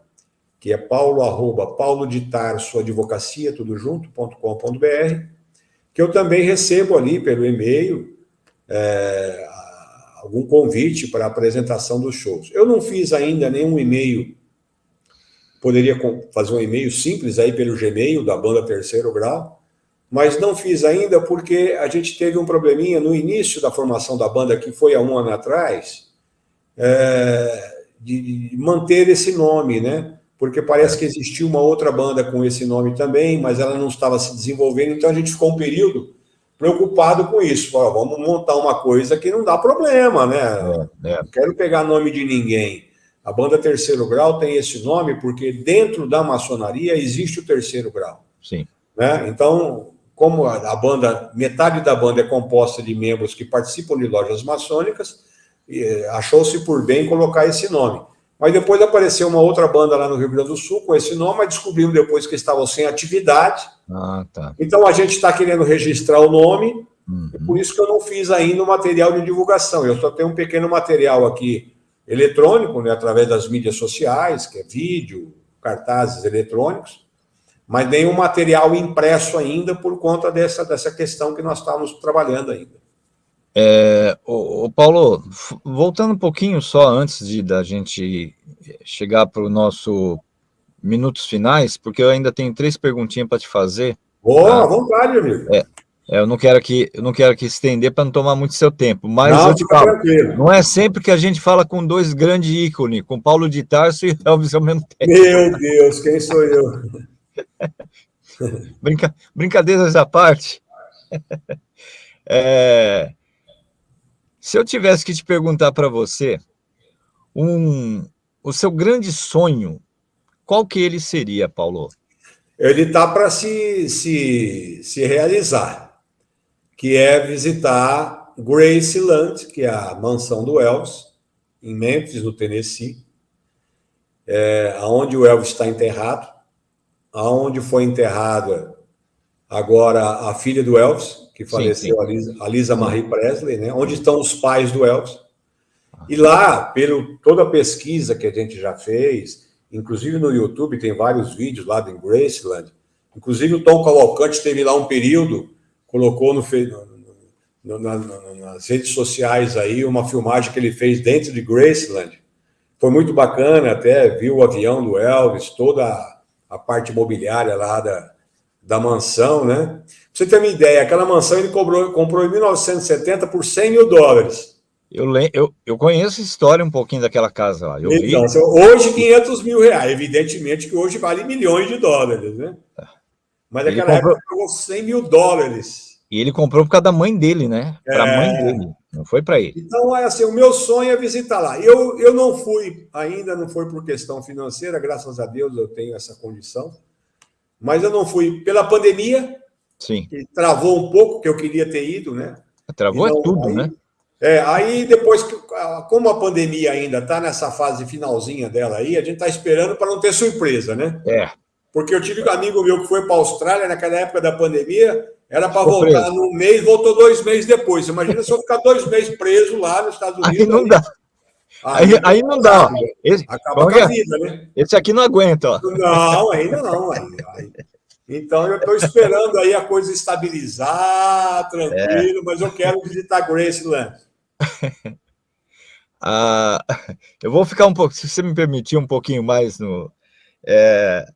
que é paulo, arroba, paulo de tarso, advocacia, tudo junto, ponto com, ponto br, que eu também recebo ali pelo e-mail é, algum convite para a apresentação dos shows. Eu não fiz ainda nenhum e-mail, poderia fazer um e-mail simples aí pelo Gmail da banda Terceiro Grau, mas não fiz ainda porque a gente teve um probleminha no início da formação da banda, que foi há um ano atrás, é, de manter esse nome, né? Porque parece que existia uma outra banda com esse nome também, mas ela não estava se desenvolvendo, então a gente ficou um período preocupado com isso. Vamos montar uma coisa que não dá problema, né? É, é. Não quero pegar nome de ninguém. A banda Terceiro Grau tem esse nome porque dentro da maçonaria existe o terceiro grau. Sim. Né? Então, como a banda, metade da banda é composta de membros que participam de lojas maçônicas, eh, achou-se por bem colocar esse nome. Mas depois apareceu uma outra banda lá no Rio Grande do Sul com esse nome, mas descobrimos depois que estavam sem atividade. Ah, tá. Então a gente está querendo registrar o nome, uhum. por isso que eu não fiz ainda o material de divulgação. Eu só tenho um pequeno material aqui eletrônico, né, através das mídias sociais, que é vídeo, cartazes eletrônicos, mas nenhum material impresso ainda por conta dessa, dessa questão que nós estávamos trabalhando ainda. É, o, Paulo, voltando um pouquinho só antes de da gente chegar para o nosso minutos finais, porque eu ainda tenho três perguntinhas para te fazer. Boa, tá? à vontade, amigo. É, é, eu não quero que eu não quero que estender para não tomar muito seu tempo, mas não, eu te falo, tranquilo. não é sempre que a gente fala com dois grandes ícones, com Paulo de Tarso e Elvis ao mesmo tempo. Meu Deus, quem sou eu? Brinca, brincadeiras à parte. É, se eu tivesse que te perguntar para você um, o seu grande sonho, qual que ele seria, Paulo? Ele está para se, se, se realizar, que é visitar Graceland, que é a mansão do Elvis, em Memphis, no Tennessee, é, onde o Elvis está enterrado aonde foi enterrada agora a filha do Elvis, que faleceu, sim, sim. A, Lisa, a Marie Presley, né? onde estão os pais do Elvis. E lá, pelo toda a pesquisa que a gente já fez, inclusive no YouTube tem vários vídeos lá em Graceland, inclusive o Tom Cavalcante teve lá um período, colocou no, no, nas redes sociais aí uma filmagem que ele fez dentro de Graceland. Foi muito bacana, até viu o avião do Elvis, toda a parte imobiliária lá da, da mansão, né? Você ter uma ideia, aquela mansão ele cobrou, comprou em 1970 por 100 mil dólares. Eu, eu, eu conheço a história um pouquinho daquela casa lá. Eu então, vi... hoje 500 mil reais. Evidentemente que hoje vale milhões de dólares, né? Mas naquela comprou... época pagou 100 mil dólares. E ele comprou por causa da mãe dele, né? Para a é... mãe dele, não foi para ele. Então, é assim, o meu sonho é visitar lá. Eu, eu não fui, ainda não foi por questão financeira, graças a Deus eu tenho essa condição. Mas eu não fui pela pandemia, Sim. que travou um pouco, que eu queria ter ido, né? Travou é tudo, aí, né? É, aí depois, como a pandemia ainda está nessa fase finalzinha dela aí, a gente está esperando para não ter surpresa, né? É. Porque eu tive um amigo meu que foi para a Austrália naquela época da pandemia, era para voltar preso. num mês, voltou dois meses depois. Imagina se eu ficar dois meses preso lá nos Estados Unidos. Aí não aí, dá. Aí, aí, aí não dá. Esse, acaba com a é? vida, né? Esse aqui não aguenta. Ó. Não, ainda não. Aí, então eu estou esperando aí a coisa estabilizar, tranquilo, é. mas eu quero visitar Graceland. ah, eu vou ficar um pouco, se você me permitir, um pouquinho mais no. É,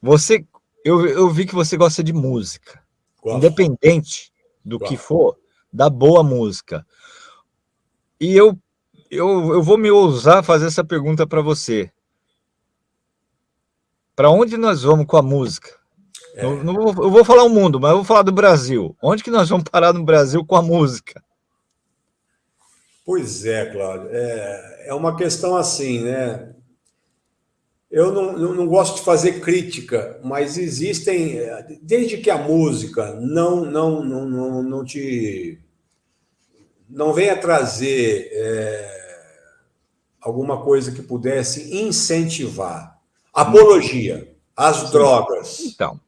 você eu, eu vi que você gosta de música. Gosto. Independente do Gosto. que for, da boa música. E eu, eu, eu vou me ousar fazer essa pergunta para você. Para onde nós vamos com a música? É. Eu, não vou, eu vou falar o mundo, mas eu vou falar do Brasil. Onde que nós vamos parar no Brasil com a música? Pois é, Cláudio. É, é uma questão assim, né? eu não, não, gosto de fazer crítica, mas existem, desde que a música não, não, não, não, não te não venha trazer é, alguma coisa que pudesse incentivar apologia às drogas, Então,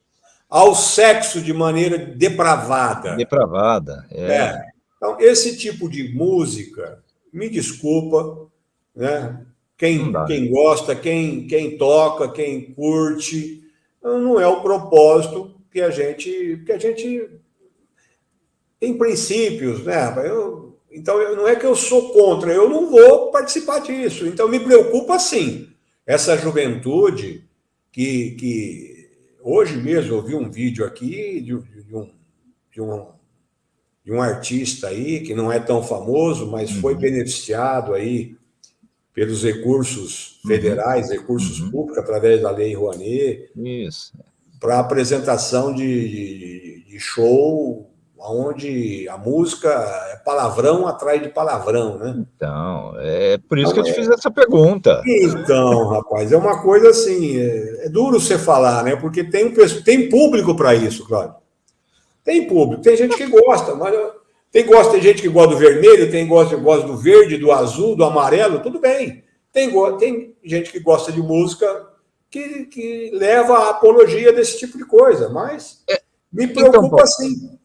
ao sexo de maneira depravada. depravada. É. É. Então, esse tipo de música, me desculpa, né? quem, quem gosta, quem, quem toca, quem curte, não é o propósito que a gente, que a gente tem princípios, né? Eu, então, eu- não é que eu sou contra, eu não vou participar disso. Então, me preocupa sim, essa juventude que, que hoje mesmo eu vi um vídeo aqui de, de um, de, um, de um artista aí que não é tão famoso, mas foi Uhum. beneficiado aí pelos recursos Uhum. federais, recursos Uhum. públicos, através da Lei Rouanet, para apresentação de, de, de show onde a música é palavrão atrás de palavrão, né? Então, é por isso que eu te Não, fiz essa pergunta. Então, rapaz, é uma coisa assim, é, é duro você falar, né? Porque tem, um, tem público para isso, Cláudio. Tem público, tem gente que gosta, mas tem, gosta, tem gente que gosta do vermelho, tem gosta, gosta do verde, do azul, do amarelo, tudo bem. Tem, tem gente que gosta de música que, que leva a apologia desse tipo de coisa, mas me preocupa então, sim.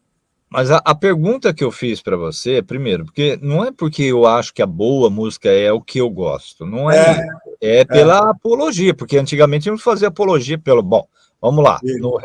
Mas a, a pergunta que eu fiz para você, primeiro, porque não é porque eu acho que a boa música é o que eu gosto, não é, É. isso. é pela apologia, porque antigamente a gente fazia apologia pelo. Bom, vamos lá, no-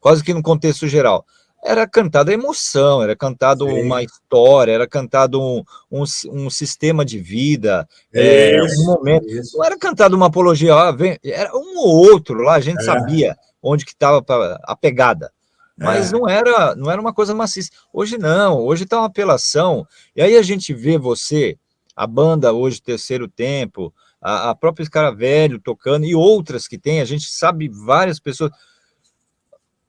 quase que no contexto geral. Era cantada emoção, era cantado Sim. uma história, era cantado um, um, um sistema de vida, é, um momento. Não era cantado uma apologia, ó, vem- era um ou outro lá, a gente É. sabia onde que estava a pegada. Mas É. não era, não era uma coisa maciça. Hoje não, hoje está uma apelação. E aí a gente vê você, a banda hoje, Terceiro Tempo, a, a própria Escaravelho tocando, e outras que tem, a gente sabe várias pessoas.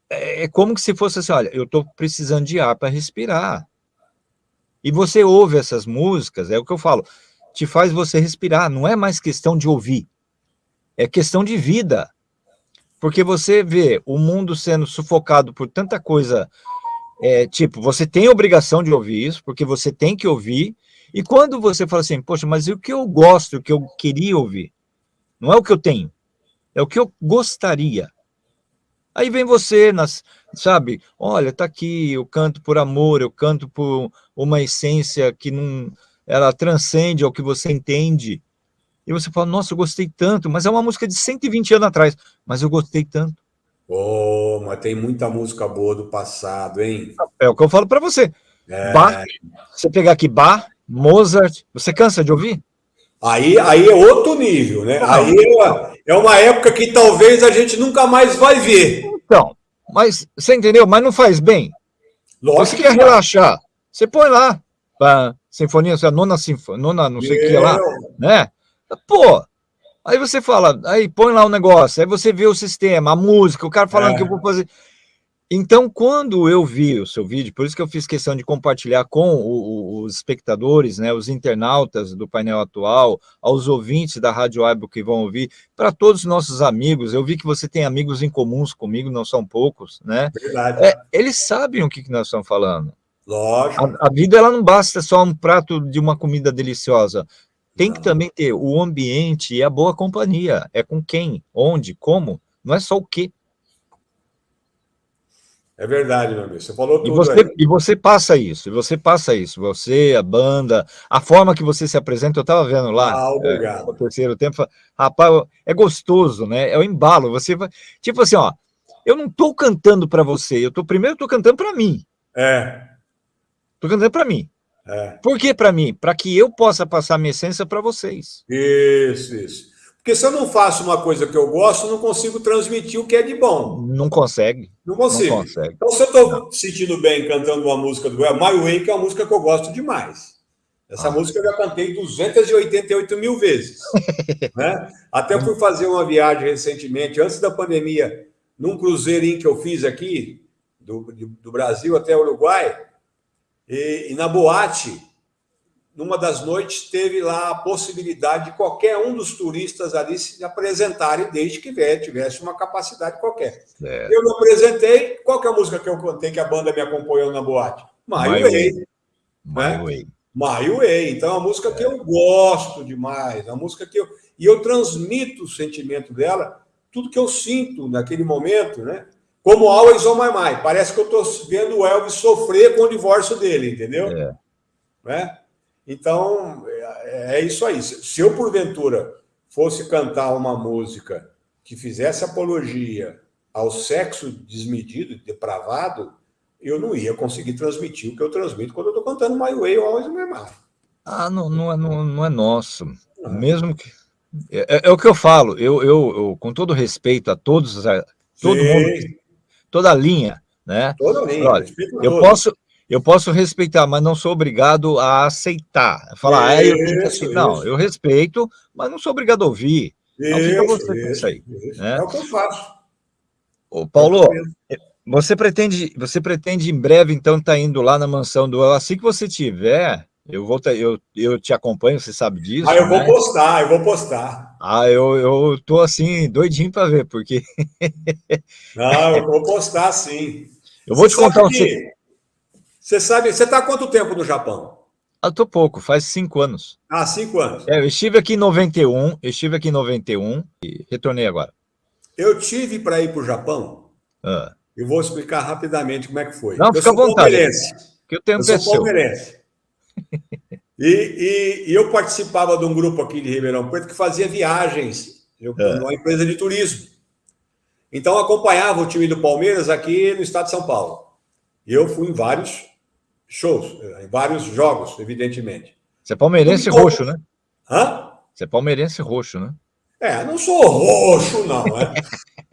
É, é como que se fosse assim: olha, eu estou precisando de ar para respirar. E você ouve essas músicas, é o que eu falo, te faz você respirar, não é mais questão de ouvir, é questão de vida. Porque você vê o mundo sendo sufocado por tanta coisa, é, tipo, você tem obrigação de ouvir isso, porque você tem que ouvir, e quando você fala assim, poxa, mas e o que eu gosto, o que eu queria ouvir? Não é o que eu tenho, é o que eu gostaria. Aí vem você, nas, sabe, olha, tá aqui, eu canto por amor, eu canto por uma essência que não, ela transcende ao que você entende, e você fala, nossa, eu gostei tanto, mas é uma música de 120 anos atrás, mas eu gostei tanto. Oh, mas tem muita música boa do passado, hein? É o que eu falo para você. É. Bach, você pegar aqui Bach, Mozart, você cansa de ouvir? Aí, aí é outro nível, né? Aí é uma, é uma época que talvez a gente nunca mais vai ver. Então, mas você entendeu? Mas não faz bem. Você Lógico quer que vai. relaxar, você põe lá, a sinfonia, a nona sinfonia, nona não sei o que lá, né? Pô, aí você fala, aí põe lá o negócio, aí você vê o sistema, a música, o cara falando É. que eu vou fazer. Então, quando eu vi o seu vídeo, por isso que eu fiz questão de compartilhar com o- o- os espectadores, né, os internautas do painel atual, aos ouvintes da Rádio Aibo que vão ouvir, para todos os nossos amigos, eu vi que você tem amigos em comuns comigo, não são poucos, né? Verdade. É, eles sabem o que, que nós estamos falando. Lógico. A, a vida ela não basta só um prato de uma comida deliciosa. Tem que também ter o ambiente e a boa companhia. É com quem, onde, como. Não é só o quê. É verdade, meu amigo. Você falou E tudo você, aí. e você passa isso, e você passa isso. Você, a banda, a forma que você se apresenta, eu estava vendo lá. Ah, é, obrigado. no terceiro tempo, rapaz, é gostoso, né? É o embalo. Você vai, tipo assim, ó, eu não estou cantando para você, eu tô primeiro estou cantando para mim. É, Estou cantando para mim. É. Por que para mim? Para que eu possa passar minha essência para vocês. Isso, isso. Porque se eu não faço uma coisa que eu gosto, não consigo transmitir o que é de bom. Não consegue, Não não consigo. consegue. Então, se eu estou sentindo bem cantando uma música do El, Way, que é uma música que eu gosto demais. Essa Ah. música eu já cantei 288 mil vezes. né? Até fui fazer uma viagem recentemente, antes da pandemia, num cruzeirinho que eu fiz aqui, do, do Brasil até o Uruguai, e, e na boate, numa das noites, teve lá a possibilidade de qualquer um dos turistas ali se apresentarem, desde que tivesse uma capacidade qualquer. É, Eu me apresentei. Qual que é a música que eu contei que a banda me acompanhou na boate? My My Way. My Way. My Way. Então, é uma música que eu gosto demais, é uma música que eu... E eu transmito o sentimento dela, tudo que eu sinto naquele momento, né? Como Always on My Mind. Parece que eu estou vendo o Elvis sofrer com o divórcio dele, entendeu? É. Né? Então, é, é isso aí. Se eu, porventura, fosse cantar uma música que fizesse apologia ao sexo desmedido, depravado, eu não ia conseguir transmitir o que eu transmito quando eu estou cantando My Way ou Always My Mind. Ah, não, não, é, não, não é nosso. Não. Mesmo que... É, é, é, o que eu falo, eu, eu, eu, com todo respeito a todos, a, todo Sim. mundo, toda a linha, né? Toda a linha, Olha, eu posso, eu posso respeitar, mas não sou obrigado a aceitar. Falar, isso, ah, eu tenho que aceitar. Não, eu respeito, mas não sou obrigado a ouvir. Não fica você com isso aí. Né? É o que eu faço. Ô, Paulo, você pretende, você pretende em breve, então, estar tá indo lá na mansão do Assim que você tiver, eu vou eu, eu te acompanho, você sabe disso. Ah, eu né? vou postar, eu vou postar. Ah, eu, eu tô assim, doidinho para ver, porque. Não, eu vou postar sim. Eu vou você te contar um. Que... Você sabe, você está há quanto tempo no Japão? Eu tô pouco, faz cinco anos. Ah, cinco anos. É, eu estive aqui em 91, eu estive aqui em 91 e retornei agora. Eu tive para ir para o Japão. Ah. Eu vou explicar rapidamente como é que foi. Não, eu fica à vontade. Que eu tenho eu sou palmeirense. e, e, e, eu participava de um grupo aqui de Ribeirão Preto que fazia viagens, eu, ah. uma empresa de turismo. Então, acompanhava o time do Palmeiras aqui no estado de São Paulo. Eu fui em vários shows, em vários jogos, evidentemente. Você é palmeirense então, roxo, né? Hã? Você é palmeirense roxo, né? É, não sou roxo, não, né?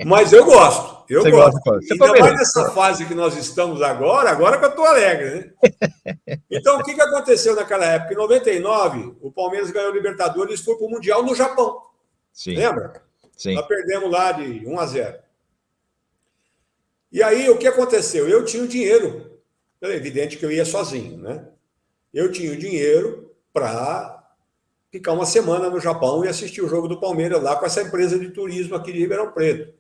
Mas eu gosto. Eu Você gosto. Gosta, Ainda mais nessa fase que nós estamos agora, agora que eu estou alegre, né? Então, o que, que aconteceu naquela época? Em 99, o Palmeiras ganhou o Libertadores e foi para o Mundial no Japão. Sim. Lembra? Sim. Nós perdemos lá de 1 a 0. E aí, o que aconteceu? Eu tinha o dinheiro. É evidente que eu ia sozinho, né? Eu tinha o dinheiro para ficar uma semana no Japão e assistir o jogo do Palmeiras lá com essa empresa de turismo aqui de Ribeirão Preto.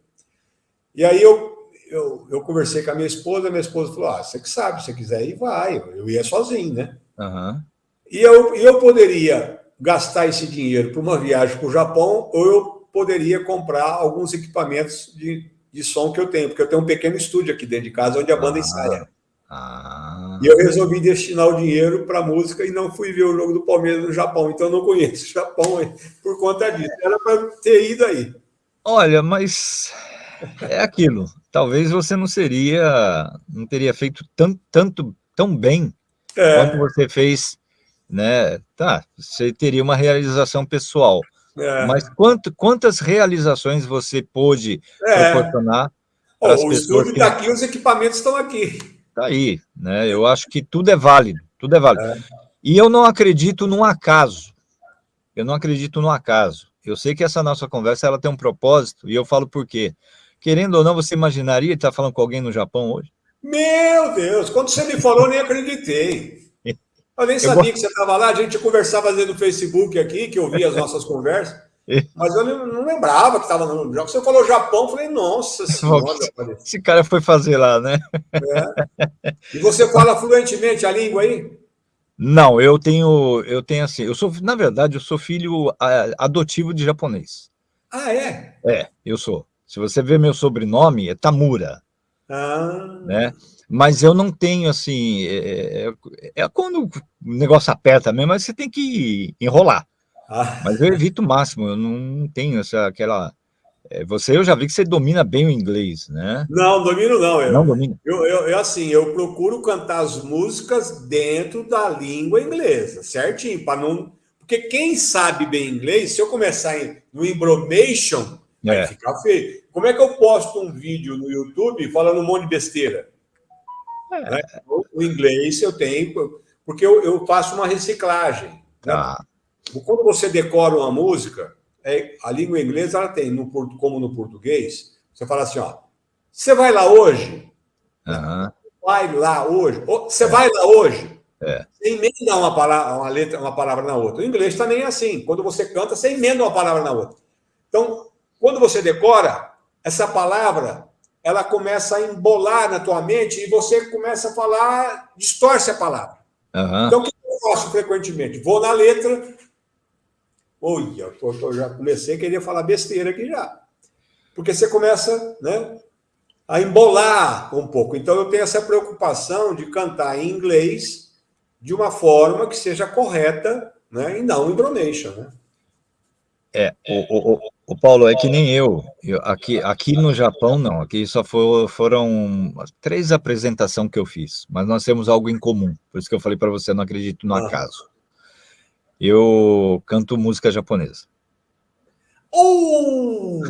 E aí eu, eu, eu conversei com a minha esposa, a minha esposa falou, ah, você que sabe, se você quiser ir, vai. Eu ia sozinho, né? Uhum. E eu, eu poderia gastar esse dinheiro para uma viagem para o Japão ou eu poderia comprar alguns equipamentos de, de som que eu tenho, porque eu tenho um pequeno estúdio aqui dentro de casa onde a banda ah. ensaia. Ah. E eu resolvi destinar o dinheiro para música e não fui ver o jogo do Palmeiras no Japão. Então, não conheço o Japão por conta disso. Era para ter ido aí. Olha, mas é aquilo. Talvez você não seria, não teria feito tanto, tanto tão bem é. quanto você fez, né? Tá, você teria uma realização pessoal. É. Mas quanto, quantas realizações você pôde é. proporcionar? Oh, o estúdio está que... aqui, os equipamentos estão aqui. Está aí, né? Eu acho que tudo é válido, tudo é válido. É. E eu não acredito num acaso. Eu não acredito no acaso. Eu sei que essa nossa conversa ela tem um propósito, e eu falo por quê. Querendo ou não, você imaginaria estar falando com alguém no Japão hoje? Meu Deus, quando você me falou, eu nem acreditei. Eu nem sabia eu... que você estava lá, a gente conversava no Facebook aqui, que eu via as nossas conversas. Mas eu não lembrava que estava no Japão. Você falou Japão, eu falei, nossa senhora. Esse cara foi fazer lá, né? É. E você fala fluentemente a língua aí? Não, eu tenho, eu tenho assim, eu sou, na verdade, eu sou filho adotivo de japonês. Ah, é? É, eu sou. Se você ver meu sobrenome, é Tamura. Ah. Né? Mas eu não tenho, assim, é, é, é quando o negócio aperta mesmo, mas você tem que enrolar. Ah. Mas eu evito o máximo, eu não tenho essa, aquela... É, você, eu já vi que você domina bem o inglês, né? Não, domino não. Eu, não domino? Eu, eu, eu, assim, eu procuro cantar as músicas dentro da língua inglesa, certinho, para não... Porque quem sabe bem inglês, se eu começar no embromation, vai é. ficar feio. Como é que eu posto um vídeo no YouTube falando um monte de besteira? É. Né? O inglês eu tenho, porque eu, eu faço uma reciclagem. Né? Quando você decora uma música, é, a língua inglesa ela tem, no, como no português, você fala assim, ó, você vai lá hoje? Uhum. Vai lá hoje? Você é. vai lá hoje? É. Você emenda uma palavra, uma letra, uma palavra na outra. O inglês também é assim. Quando você canta, você emenda uma palavra na outra. Então, quando você decora, essa palavra, ela começa a embolar na tua mente e você começa a falar, distorce a palavra. Uhum. Então, o que eu faço frequentemente? Vou na letra. Olha, eu já comecei a querer falar besteira aqui já. Porque você começa né, a embolar um pouco. Então, eu tenho essa preocupação de cantar em inglês de uma forma que seja correta né, e não em Bromation, né? É, o, o, o, Paulo, é que nem eu. eu aqui, aqui no Japão, não. Aqui só for, foram três apresentações que eu fiz, mas nós temos algo em comum. Por isso que eu falei para você, não acredito no ah. acaso. Eu canto música japonesa. Oh,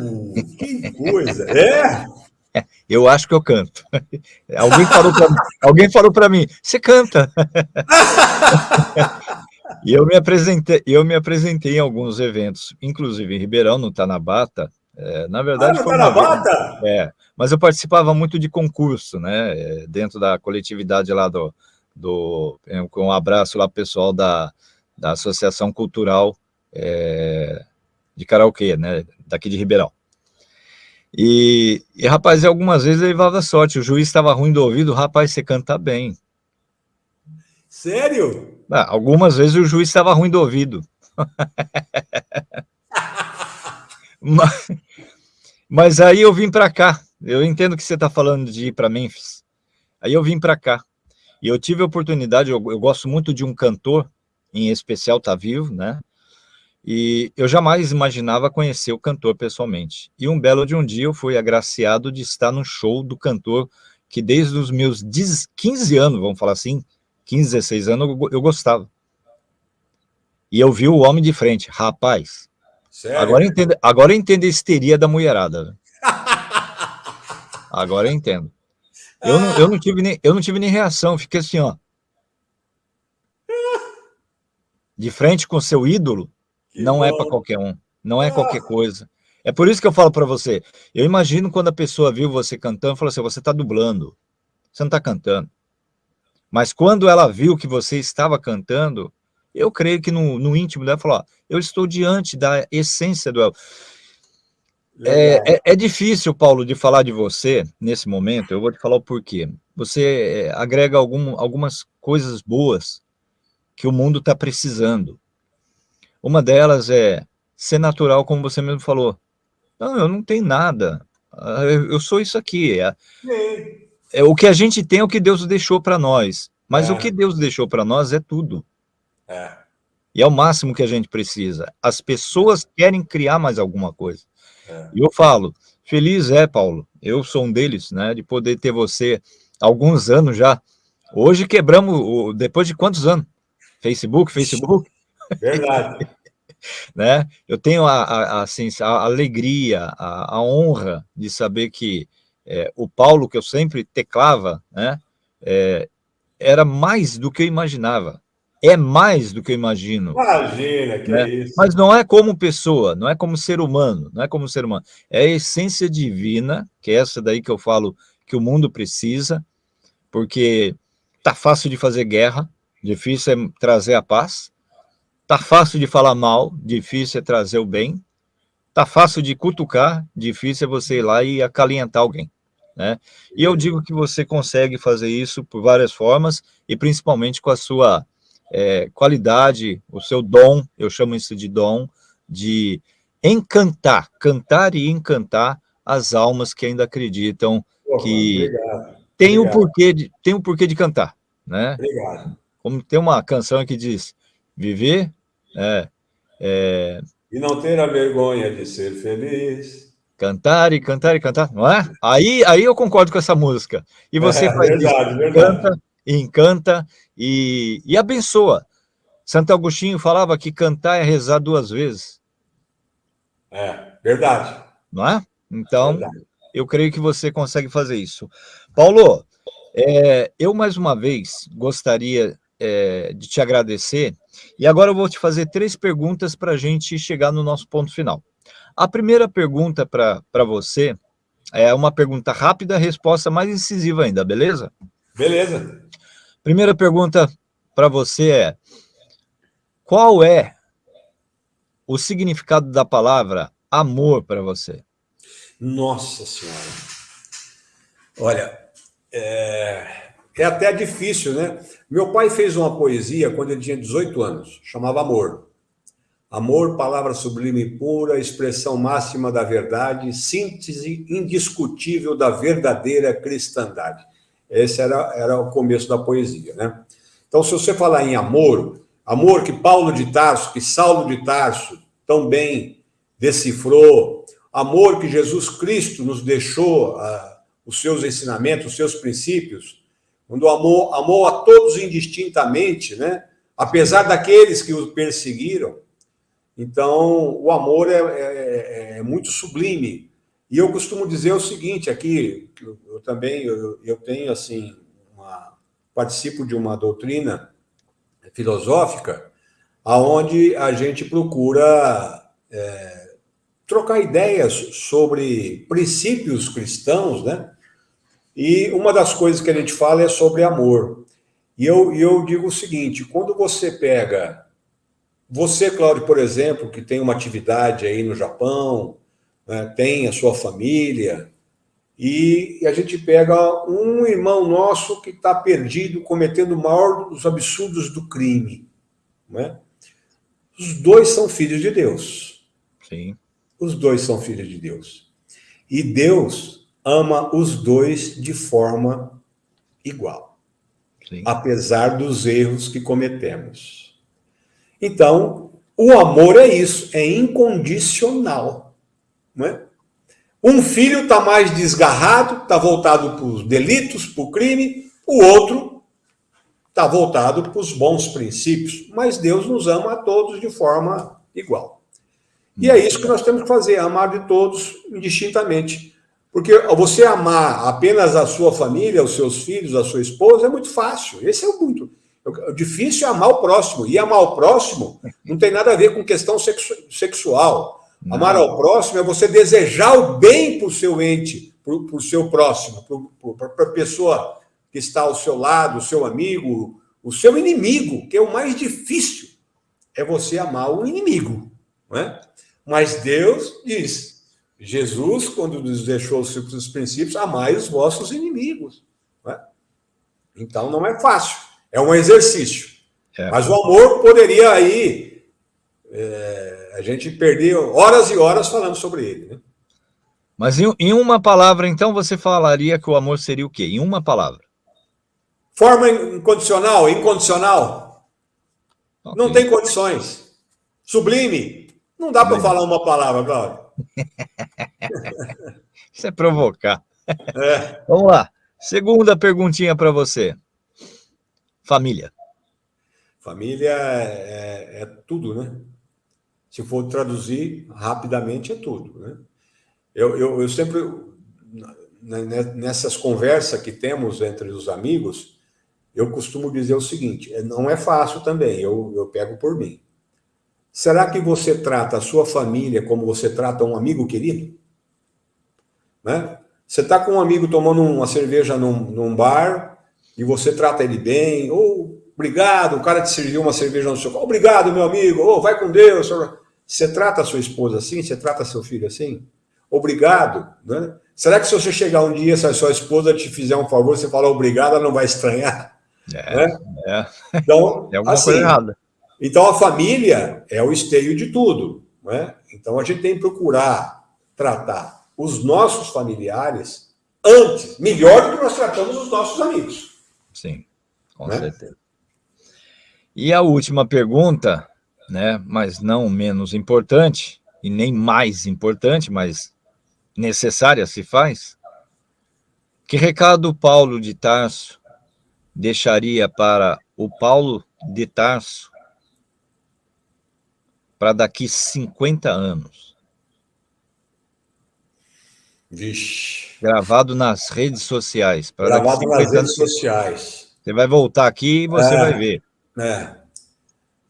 que coisa! É? Eu acho que eu canto. Alguém falou para mim, alguém falou para mim, você canta. E eu me apresentei, eu me apresentei em alguns eventos, inclusive em Ribeirão, no Tanabata. É, na verdade, ah, foi Tanabata? é, mas eu participava muito de concurso, né? É, dentro da coletividade lá do, do com um abraço lá pessoal da, da Associação Cultural é, de Karaokê, né? Daqui de Ribeirão. E, e rapaz, algumas vezes levava sorte. O juiz estava ruim do ouvido, rapaz, você canta bem. Sério? Ah, algumas vezes o juiz estava ruim do ouvido. mas, mas, aí eu vim para cá. Eu entendo que você está falando de ir para Memphis. Aí eu vim para cá. E eu tive a oportunidade, eu, eu, gosto muito de um cantor, em especial tá vivo, né? E eu jamais imaginava conhecer o cantor pessoalmente. E um belo de um dia eu fui agraciado de estar no show do cantor que desde os meus 15 anos, vamos falar assim, 15, 16 anos, eu, gostava. E eu vi o homem de frente, rapaz. Sério? Agora eu entendo, agora eu entendo a histeria da mulherada. agora eu entendo. Eu não, eu, não tive nem, eu não tive nem reação, fiquei assim, ó. De frente com seu ídolo, que não é bom. é para qualquer um, não é qualquer coisa. É por isso que eu falo para você, eu imagino quando a pessoa viu você cantando, falou assim, você está dublando, você não está cantando. Mas quando ela viu que você estava cantando, eu creio que no, no íntimo dela falou, ó, eu estou diante da essência do Elvis. É, é, é, difícil, Paulo, de falar de você nesse momento, eu vou te falar o porquê. Você é, agrega algum, algumas coisas boas que o mundo está precisando. Uma delas é ser natural, como você mesmo falou. Não, eu não tenho nada, ah, eu sou isso aqui. É, é, o que a gente tem é o que Deus deixou para nós. Mas é. o que Deus deixou para nós é tudo. É. E é o máximo que a gente precisa. As pessoas querem criar mais alguma coisa. É. E eu falo, feliz é, Paulo, eu sou um deles, né, de poder ter você alguns anos já. Hoje quebramos, depois de quantos anos? Facebook, Facebook? Verdade. né? Eu tenho a, a, assim, a alegria, a, a honra de saber que é, o Paulo, que eu sempre teclava, né, é, era mais do que eu imaginava. É mais do que eu imagino. Imagina, que né? é isso. Mas não é como pessoa, não é como ser humano, não é como ser humano. É a essência divina, que é essa daí que eu falo que o mundo precisa, porque tá fácil de fazer guerra, difícil é trazer a paz, tá fácil de falar mal, difícil é trazer o bem, tá fácil de cutucar, difícil é você ir lá e acalentar alguém. Né? E eu digo que você consegue fazer isso por várias formas, e principalmente com a sua é, qualidade, o seu dom, eu chamo isso de dom, de encantar, cantar e encantar as almas que ainda acreditam Porra, que obrigado, tem, obrigado. Um porquê de, tem um porquê de cantar. Né? Obrigado. Como tem uma canção que diz, viver... É, é, e não ter a vergonha de ser feliz Cantar e cantar e cantar, não é? Aí, aí eu concordo com essa música. E você é, faz verdade, isso, verdade. canta e encanta e, e abençoa. Santo Agostinho falava que cantar é rezar duas vezes. É, verdade. Não é? Então, verdade. eu creio que você consegue fazer isso. Paulo, é, eu mais uma vez gostaria é, de te agradecer, e agora eu vou te fazer três perguntas para a gente chegar no nosso ponto final. A primeira pergunta para você é uma pergunta rápida, resposta mais incisiva ainda, beleza? Beleza. Primeira pergunta para você é, qual é o significado da palavra amor para você? Nossa Senhora. Olha, é... é até difícil, né? Meu pai fez uma poesia quando ele tinha 18 anos, chamava Amor. Amor, palavra sublime e pura, expressão máxima da verdade, síntese indiscutível da verdadeira cristandade. Esse era, era o começo da poesia, né? Então, se você falar em amor, amor que Paulo de Tarso, que Saulo de Tarso tão bem decifrou, amor que Jesus Cristo nos deixou, uh, os seus ensinamentos, os seus princípios, quando amou, amou a todos indistintamente, né? apesar daqueles que o perseguiram. Então, o amor é, é, é muito sublime. E eu costumo dizer o seguinte aqui, eu, eu também eu, eu, tenho assim, uma, participo de uma doutrina filosófica, aonde a gente procura é, trocar ideias sobre princípios cristãos, né? E uma das coisas que a gente fala é sobre amor. E eu, eu digo o seguinte, quando você pega... Você, Cláudio, por exemplo, que tem uma atividade aí no Japão, né, tem a sua família, e, e a gente pega um irmão nosso que está perdido, cometendo o maior dos absurdos do crime. Né? Os dois são filhos de Deus. Sim. Os dois são filhos de Deus. E Deus ama os dois de forma igual, Sim. apesar dos erros que cometemos. Então, o amor é isso, é incondicional. Não é? Um filho está mais desgarrado, está voltado para os delitos, para o crime, o outro está voltado para os bons princípios, mas Deus nos ama a todos de forma igual. E é isso que nós temos que fazer, amar de todos indistintamente. Porque você amar apenas a sua família, os seus filhos, a sua esposa, é muito fácil. Esse é o muito. O difícil é amar o próximo. E amar o próximo não tem nada a ver com questão sexu sexual. Não. Amar ao próximo é você desejar o bem para o seu ente, para o seu próximo, para a pessoa que está ao seu lado, o seu amigo, o seu inimigo, que é o mais difícil, é você amar o inimigo. Não é? Mas Deus diz, Jesus, quando nos deixou os princípios, amai os vossos inimigos. Não é? Então, não é fácil. É um exercício. É. Mas o amor poderia aí... É, a gente perder horas e horas falando sobre ele. Né? Mas em, em, uma palavra, então, você falaria que o amor seria o quê? Em uma palavra. Forma incondicional, incondicional. Okay. Não tem condições. Sublime. Não dá para falar uma palavra, Cláudio. Isso é provocar. É. Vamos lá. Segunda perguntinha para você. Família. Família é, é, é, tudo, né? Se for traduzir rapidamente, é tudo, né? Eu, eu, eu sempre, nessas conversas que temos entre os amigos, eu costumo dizer o seguinte, é, não é fácil também, eu, eu pego por mim. Será que você trata a sua família como você trata um amigo querido? Né? Você está com um amigo tomando uma cerveja num, num, bar e você trata ele bem, ou oh, obrigado, o cara te serviu uma cerveja no seu obrigado, meu amigo, oh, vai com Deus. Você trata a sua esposa assim? Você trata seu filho assim? Obrigado. Né? Será que se você chegar um dia, se a sua esposa te fizer um favor, você falar obrigado, ela não vai estranhar? É, né? é. Então, é alguma assim, coisa errada. Então, a família é o esteio de tudo. Né? Então, a gente tem que procurar tratar os nossos familiares antes, melhor do que nós tratamos os nossos amigos. Sim, com né? certeza. E a última pergunta, né, mas não menos importante, e nem mais importante, mas necessária se faz, que recado Paulo de Tarso deixaria para o Paulo de Tarso para daqui 50 anos. Vixe. Gravado nas redes sociais. Gravado nas redes anos, sociais. Você vai voltar aqui e você é, vai ver. É.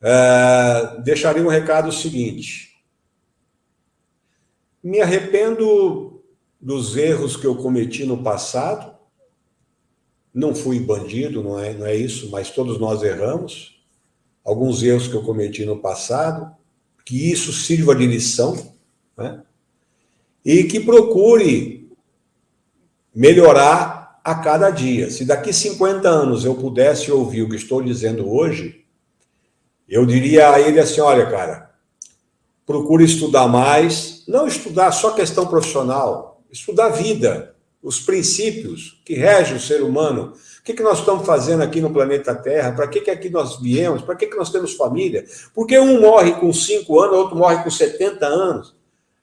É, deixaria um recado seguinte. Me arrependo dos erros que eu cometi no passado. Não fui bandido, não é, não é isso, mas todos nós erramos. Alguns erros que eu cometi no passado que isso sirva de lição, né? e que procure melhorar a cada dia. Se daqui 50 anos eu pudesse ouvir o que estou dizendo hoje, eu diria a ele assim: olha, cara, procure estudar mais, não estudar só questão profissional, estudar vida, os princípios que regem o ser humano. O que, que nós estamos fazendo aqui no planeta Terra? Para que, que aqui nós viemos? Para que, que nós temos família? Porque um morre com 5 anos, outro morre com 70 anos.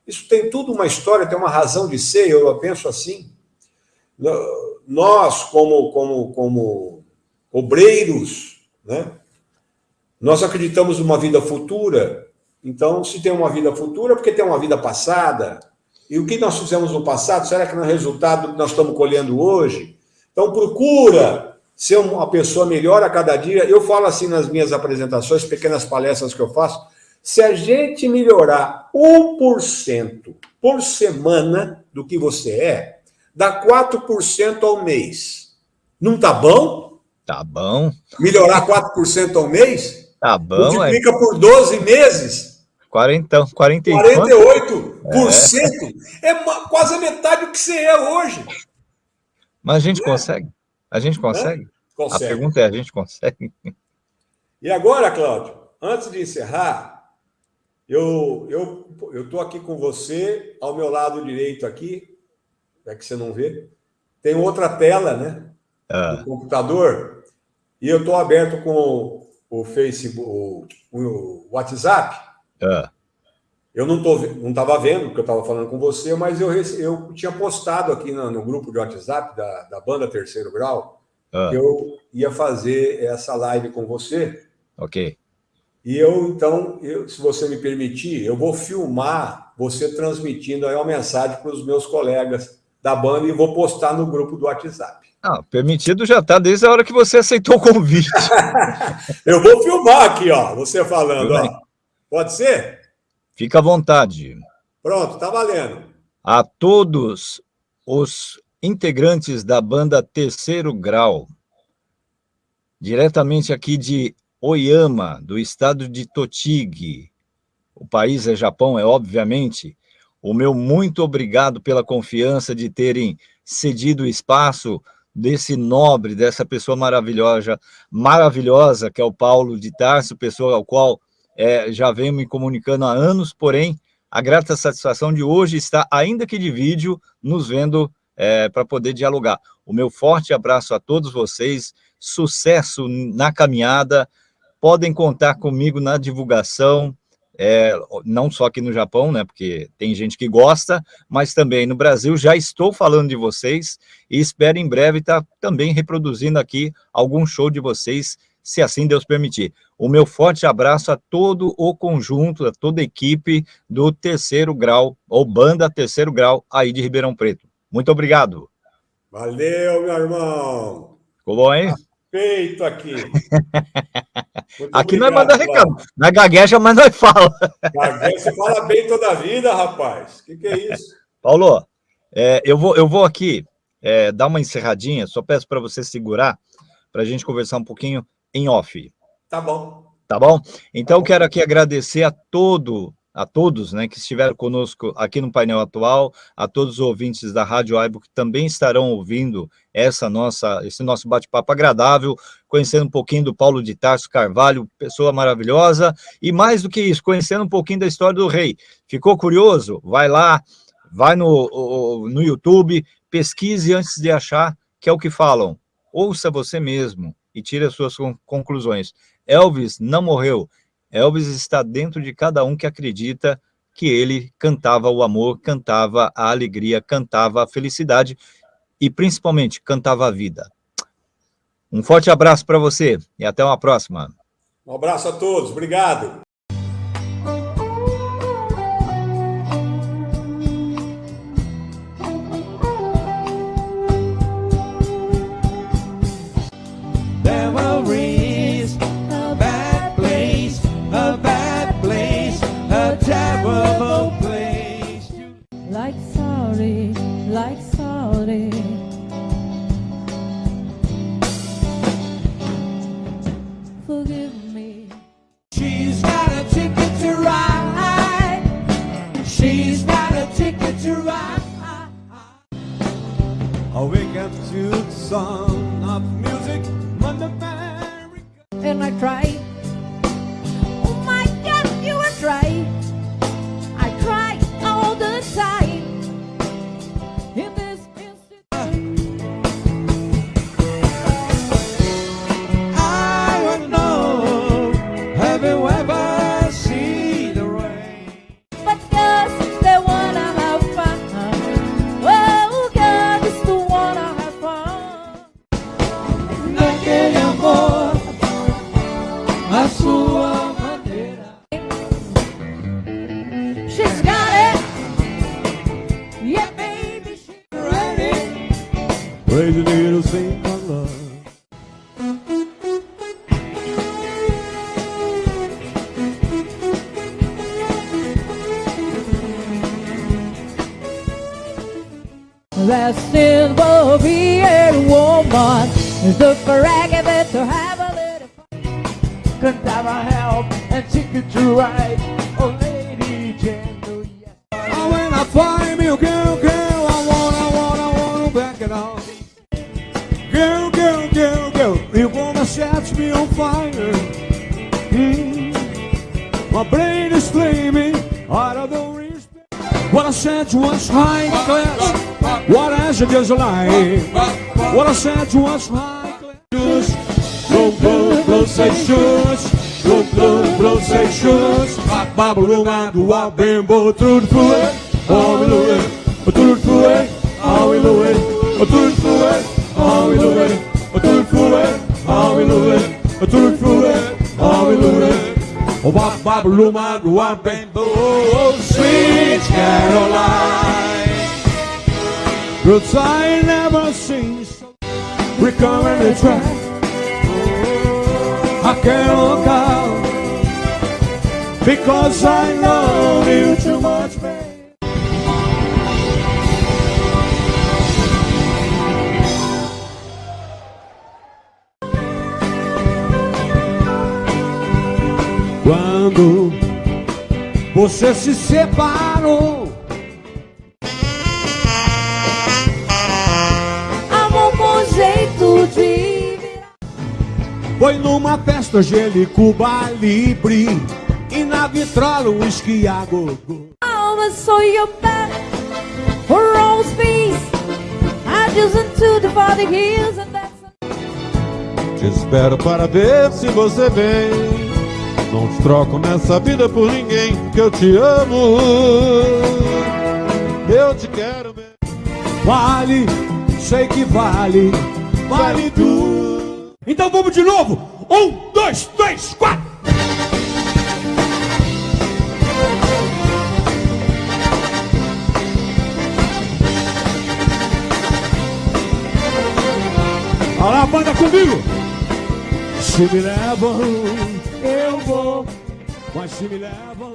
Isso tem tudo uma história, tem uma razão de ser, eu penso assim. Nós, como, como, como obreiros, né? nós acreditamos numa vida futura, então, se tem uma vida futura, é porque tem uma vida passada. E o que nós fizemos no passado, será que no resultado nós estamos colhendo hoje? Então, procura ser uma pessoa melhor a cada dia. Eu falo assim nas minhas apresentações, pequenas palestras que eu faço, se a gente melhorar 1% por semana do que você é, dá 4% ao mês. Não tá bom? Tá bom. Melhorar 4% ao mês? Tá bom. Multiplica é... por 12 meses. 40, 40 48%? É, é quase a metade do que você é hoje. Mas a gente é. consegue? A gente consegue? consegue? A pergunta é, a gente consegue? E agora, Cláudio, antes de encerrar, eu eu eu tô aqui com você, ao meu lado direito aqui, é que você não vê, tem outra tela, né? Ah. Do computador, e eu estou aberto com o Facebook, o, o WhatsApp, é. Eu não tô, não estava vendo, porque eu estava falando com você, mas eu, eu tinha postado aqui no, no grupo de WhatsApp da, da banda Terceiro Grau é. que eu ia fazer essa live com você. Ok. E eu, então, eu, se você me permitir, eu vou filmar você transmitindo aí uma mensagem para os meus colegas da banda e vou postar no grupo do WhatsApp. Ah, permitido já está desde a hora que você aceitou o convite. eu vou filmar aqui, ó, você falando, ó. Pode ser? Fica à vontade. Pronto, tá valendo. A todos os integrantes da banda Terceiro Grau, diretamente aqui de Oyama, do estado de Tochigi, o país é Japão, é obviamente, o meu muito obrigado pela confiança de terem cedido o espaço desse nobre, dessa pessoa maravilhosa, maravilhosa, que é o Paulo de Tarso, pessoa ao qual é, já venho me comunicando há anos, porém, a grata satisfação de hoje está, ainda que de vídeo, nos vendo é, para poder dialogar. O meu forte abraço a todos vocês, sucesso na caminhada, podem contar comigo na divulgação, é, não só aqui no Japão, né, porque tem gente que gosta, mas também no Brasil, já estou falando de vocês e espero em breve estar também reproduzindo aqui algum show de vocês se assim Deus permitir. O meu forte abraço a todo o conjunto, a toda a equipe do terceiro grau, ou banda terceiro grau, aí de Ribeirão Preto. Muito obrigado. Valeu, meu irmão. Ficou bom, hein? Feito aqui. aqui nós manda recado. Nós gagueja, mas nós fala. Gagueja, você fala bem toda a vida, rapaz. O que, que, é isso? Paulo, é, eu, vou, eu vou aqui é, dar uma encerradinha, só peço para você segurar, para a gente conversar um pouquinho em off. Tá bom. Tá bom? Então, tá quero aqui agradecer a todo, a todos né, que estiveram conosco aqui no painel atual, a todos os ouvintes da Rádio Aibo que também estarão ouvindo essa nossa, esse nosso bate-papo agradável, conhecendo um pouquinho do Paulo de Tarso Carvalho, pessoa maravilhosa, e mais do que isso, conhecendo um pouquinho da história do rei. Ficou curioso? Vai lá, vai no, no YouTube, pesquise antes de achar, que é o que falam. Ouça você mesmo, e tire as suas conclusões. Elvis não morreu. Elvis está dentro de cada um que acredita que ele cantava o amor, cantava a alegria, cantava a felicidade e, principalmente, cantava a vida. Um forte abraço para você e até uma próxima. Um abraço a todos. Obrigado. And I try. Is a lie. What I said was high class. Blow, blow, blow, say shoes. Blow, blow, blow, say shoes. Babylon, I do a bimbo through the fluid. Oh, we do it. Through the. Oh, we do it. Through the. Oh, we do it. Through the we do it. Oh, Roots I never seen so recurring the track. I can't look out because I love you too much, babe. Quando você se separou. Foi numa festa Cuba Libre E na vitrola um whisky a gogo. I saw your back for all space. I just into the body hills and that's Te espero para ver se você vem. Não te troco nessa vida por ninguém Que eu te amo. Eu te quero mesmo. Vale, sei que vale Vale tudo Então vamos de novo Um, dois, três, quatro Olha lá, banda comigo. Se me levam, eu vou. Mas se me levam,